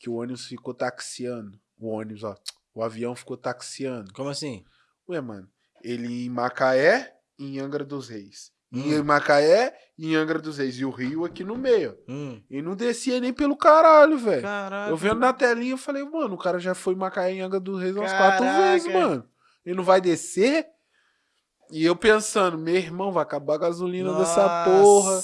Que o ônibus ficou taxiando. O ônibus, ó. O avião ficou taxiando. Como assim? Ué, mano. Ele em Macaé em Angra dos Reis. Hum. Em Macaé e em Angra dos Reis. E o Rio aqui no meio. Hum. E não descia nem pelo caralho, velho. Eu vendo na telinha, eu falei, mano, o cara já foi em Macaé em Angra dos Reis umas quatro Caraca. vezes, mano. Ele não vai descer? E eu pensando, meu irmão, vai acabar a gasolina dessa porra.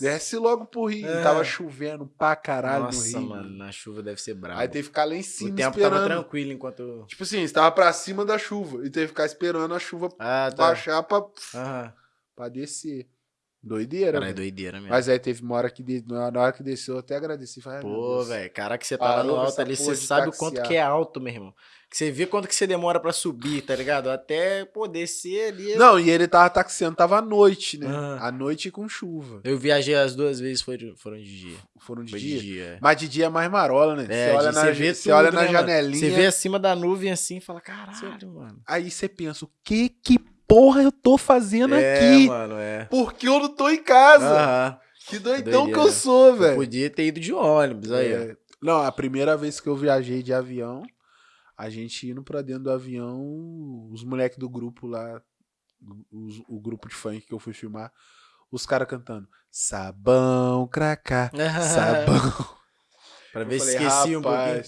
Desce logo pro Rio. É. Tava chovendo pra caralho Nossa, no Rio. mano, na chuva deve ser brabo. Aí teve que ficar lá em o cima tempo esperando. tava tranquilo enquanto. Tipo assim, estava pra cima da chuva. E teve que ficar esperando a chuva Ah, tá. baixar pra, Aham. Pra descer. Doideira, Cara, é doideira mesmo. Mas aí teve uma hora que de- na hora que desceu, eu até agradeci. Falei, Pô, velho, cara que você Parou no alto ali, você sabe o quanto que é alto, meu irmão. Que você vê quanto que você demora pra subir, tá ligado? Até pô, descer ali. é- Não, e ele tava taxiando, tava à noite, né? Ah. À noite com chuva. Eu viajei as duas vezes, foram, foram de dia. Foram de Foi dia. de dia. é. Mas de dia é mais marola, né? É, você olha na, você vê você tudo, olha na né, mano? janelinha. Você vê acima da nuvem assim e fala, caralho, mano. Aí você pensa, o que que porra eu tô fazendo É, aqui? mano, é. Porque eu não tô em casa. Aham. Que doidão Doideira. que eu sou, velho. podia ter ido de ônibus aí. É. Não, a primeira vez que eu viajei de avião, a gente indo pra dentro do avião, os moleques do grupo lá, os- o grupo de funk que eu fui filmar, os caras cantando Sabão, cracá, [laughs] sabão. pra ver se falei, esquecia um pouquinho.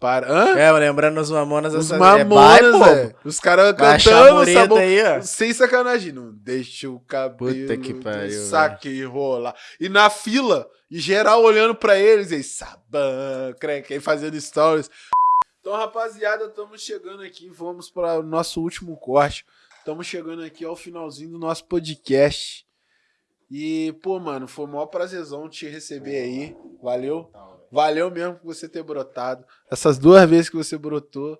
"Rapaz, Para. Hã? É, lembrando os mamonas Os essa- mamonas, é. Os caras cantando sabão. aí, ó. Sem sacanagem. Não deixa o cabelo Puta que do pariu, saque rolar. E na fila, e geral olhando pra eles, aí, sabão, creque, fazendo stories. Então, rapaziada, estamos chegando aqui. Vamos para o nosso último corte. Estamos chegando aqui ao finalzinho do nosso podcast. E, pô, mano, foi o maior prazerzão te receber aí. Valeu. Valeu mesmo por você ter brotado. Essas duas vezes que você brotou.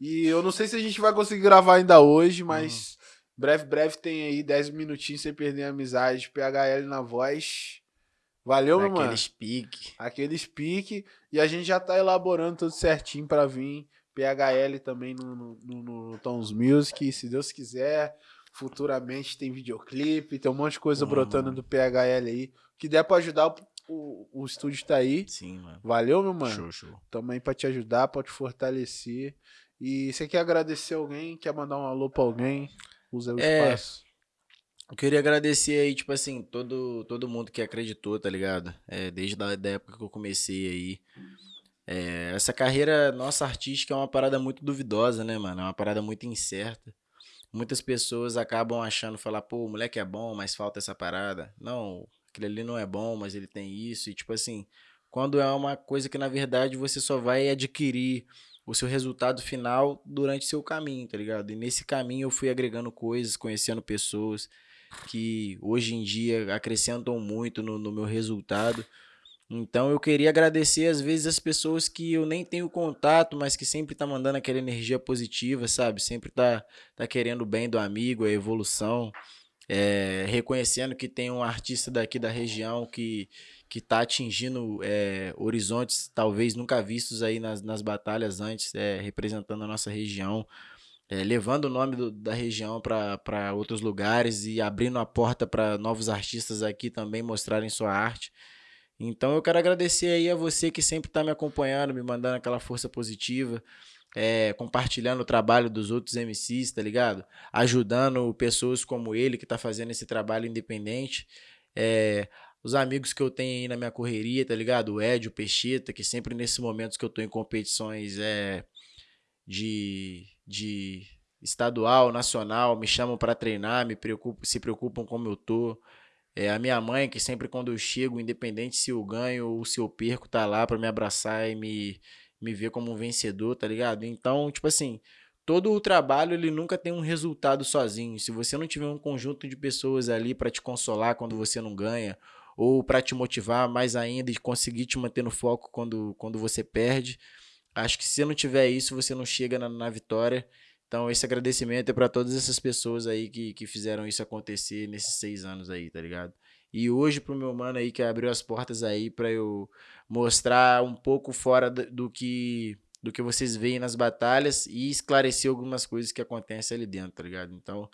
E eu não sei se a gente vai conseguir gravar ainda hoje, mas breve, breve tem aí 10 minutinhos sem perder a amizade. PHL na voz. Valeu, meu mano. Aqueles pique. Aqueles pique. E a gente já tá elaborando tudo certinho pra vir. PHL também no, no, no, no Tons Music. Se Deus quiser, futuramente tem videoclipe, tem um monte de coisa Uhum. brotando do PHL aí. O que der pra ajudar, o, o, o estúdio tá aí. Sim, mano. Valeu, meu mano. Show, show. Tamo aí pra te ajudar, pra te fortalecer. E você quer agradecer alguém? Quer mandar um alô pra alguém? Usa o É. espaço. Eu queria agradecer aí, tipo assim, todo, todo mundo que acreditou, tá ligado? É, desde a da época que eu comecei aí. É, essa carreira nossa artística é uma parada muito duvidosa, né, mano? É uma parada muito incerta. Muitas pessoas acabam achando, falar, pô, o moleque é bom, mas falta essa parada. Não, aquele ali não é bom, mas ele tem isso. E tipo assim, quando é uma coisa que na verdade você só vai adquirir o seu resultado final durante seu caminho, tá ligado? E nesse caminho eu fui agregando coisas, conhecendo pessoas que hoje em dia acrescentam muito no, no meu resultado. Então eu queria agradecer às vezes as pessoas que eu nem tenho contato, mas que sempre tá mandando aquela energia positiva, sabe? Sempre tá, tá querendo o bem do amigo, a evolução, é, reconhecendo que tem um artista daqui da região que que está atingindo é, horizontes talvez nunca vistos aí nas, nas batalhas antes, é, representando a nossa região, é, levando o nome do, da região para outros lugares e abrindo a porta para novos artistas aqui também mostrarem sua arte. Então eu quero agradecer aí a você que sempre está me acompanhando, me mandando aquela força positiva, é, compartilhando o trabalho dos outros MCs, tá ligado? Ajudando pessoas como ele que está fazendo esse trabalho independente. É, os amigos que eu tenho aí na minha correria, tá ligado? O Ed, o Peixeta, que sempre nesses momentos que eu tô em competições é, de, de estadual, nacional, me chamam para treinar, me se preocupam como eu tô. É, a minha mãe, que sempre quando eu chego, independente se eu ganho ou se eu perco, tá lá para me abraçar e me, me ver como um vencedor, tá ligado? Então, tipo assim, todo o trabalho ele nunca tem um resultado sozinho. Se você não tiver um conjunto de pessoas ali para te consolar quando você não ganha, ou para te motivar mais ainda e conseguir te manter no foco quando, quando você perde. Acho que se não tiver isso, você não chega na, na vitória. Então, esse agradecimento é para todas essas pessoas aí que, que fizeram isso acontecer nesses seis anos aí, tá ligado? E hoje pro meu mano aí que abriu as portas aí para eu mostrar um pouco fora do que do que vocês veem nas batalhas e esclarecer algumas coisas que acontecem ali dentro, tá ligado? Então,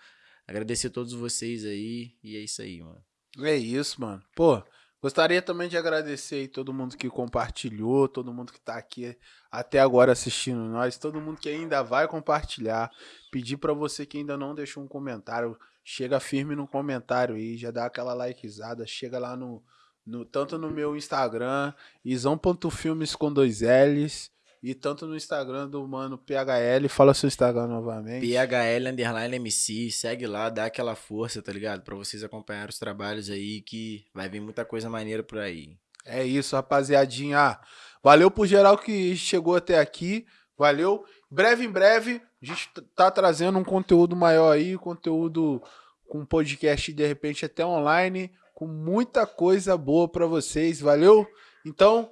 agradecer a todos vocês aí e é isso aí, mano. É isso, mano. Pô, gostaria também de agradecer aí todo mundo que compartilhou, todo mundo que tá aqui até agora assistindo nós, todo mundo que ainda vai compartilhar. Pedir para você que ainda não deixou um comentário, chega firme no comentário aí, já dá aquela likezada, chega lá no, no tanto no meu Instagram, isão.filmes com dois L's, e tanto no Instagram do mano PHL, fala seu Instagram novamente. PHL underline MC, segue lá, dá aquela força, tá ligado? Pra vocês acompanhar os trabalhos aí, que vai vir muita coisa maneira por aí. É isso, rapaziadinha. Valeu por geral que chegou até aqui. Valeu. Breve em breve, a gente tá trazendo um conteúdo maior aí, conteúdo com podcast de repente até online, com muita coisa boa para vocês. Valeu? Então,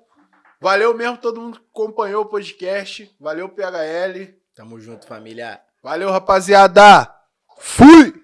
Valeu mesmo todo mundo que acompanhou o podcast. Valeu, PHL. Tamo junto, família. Valeu, rapaziada. Fui!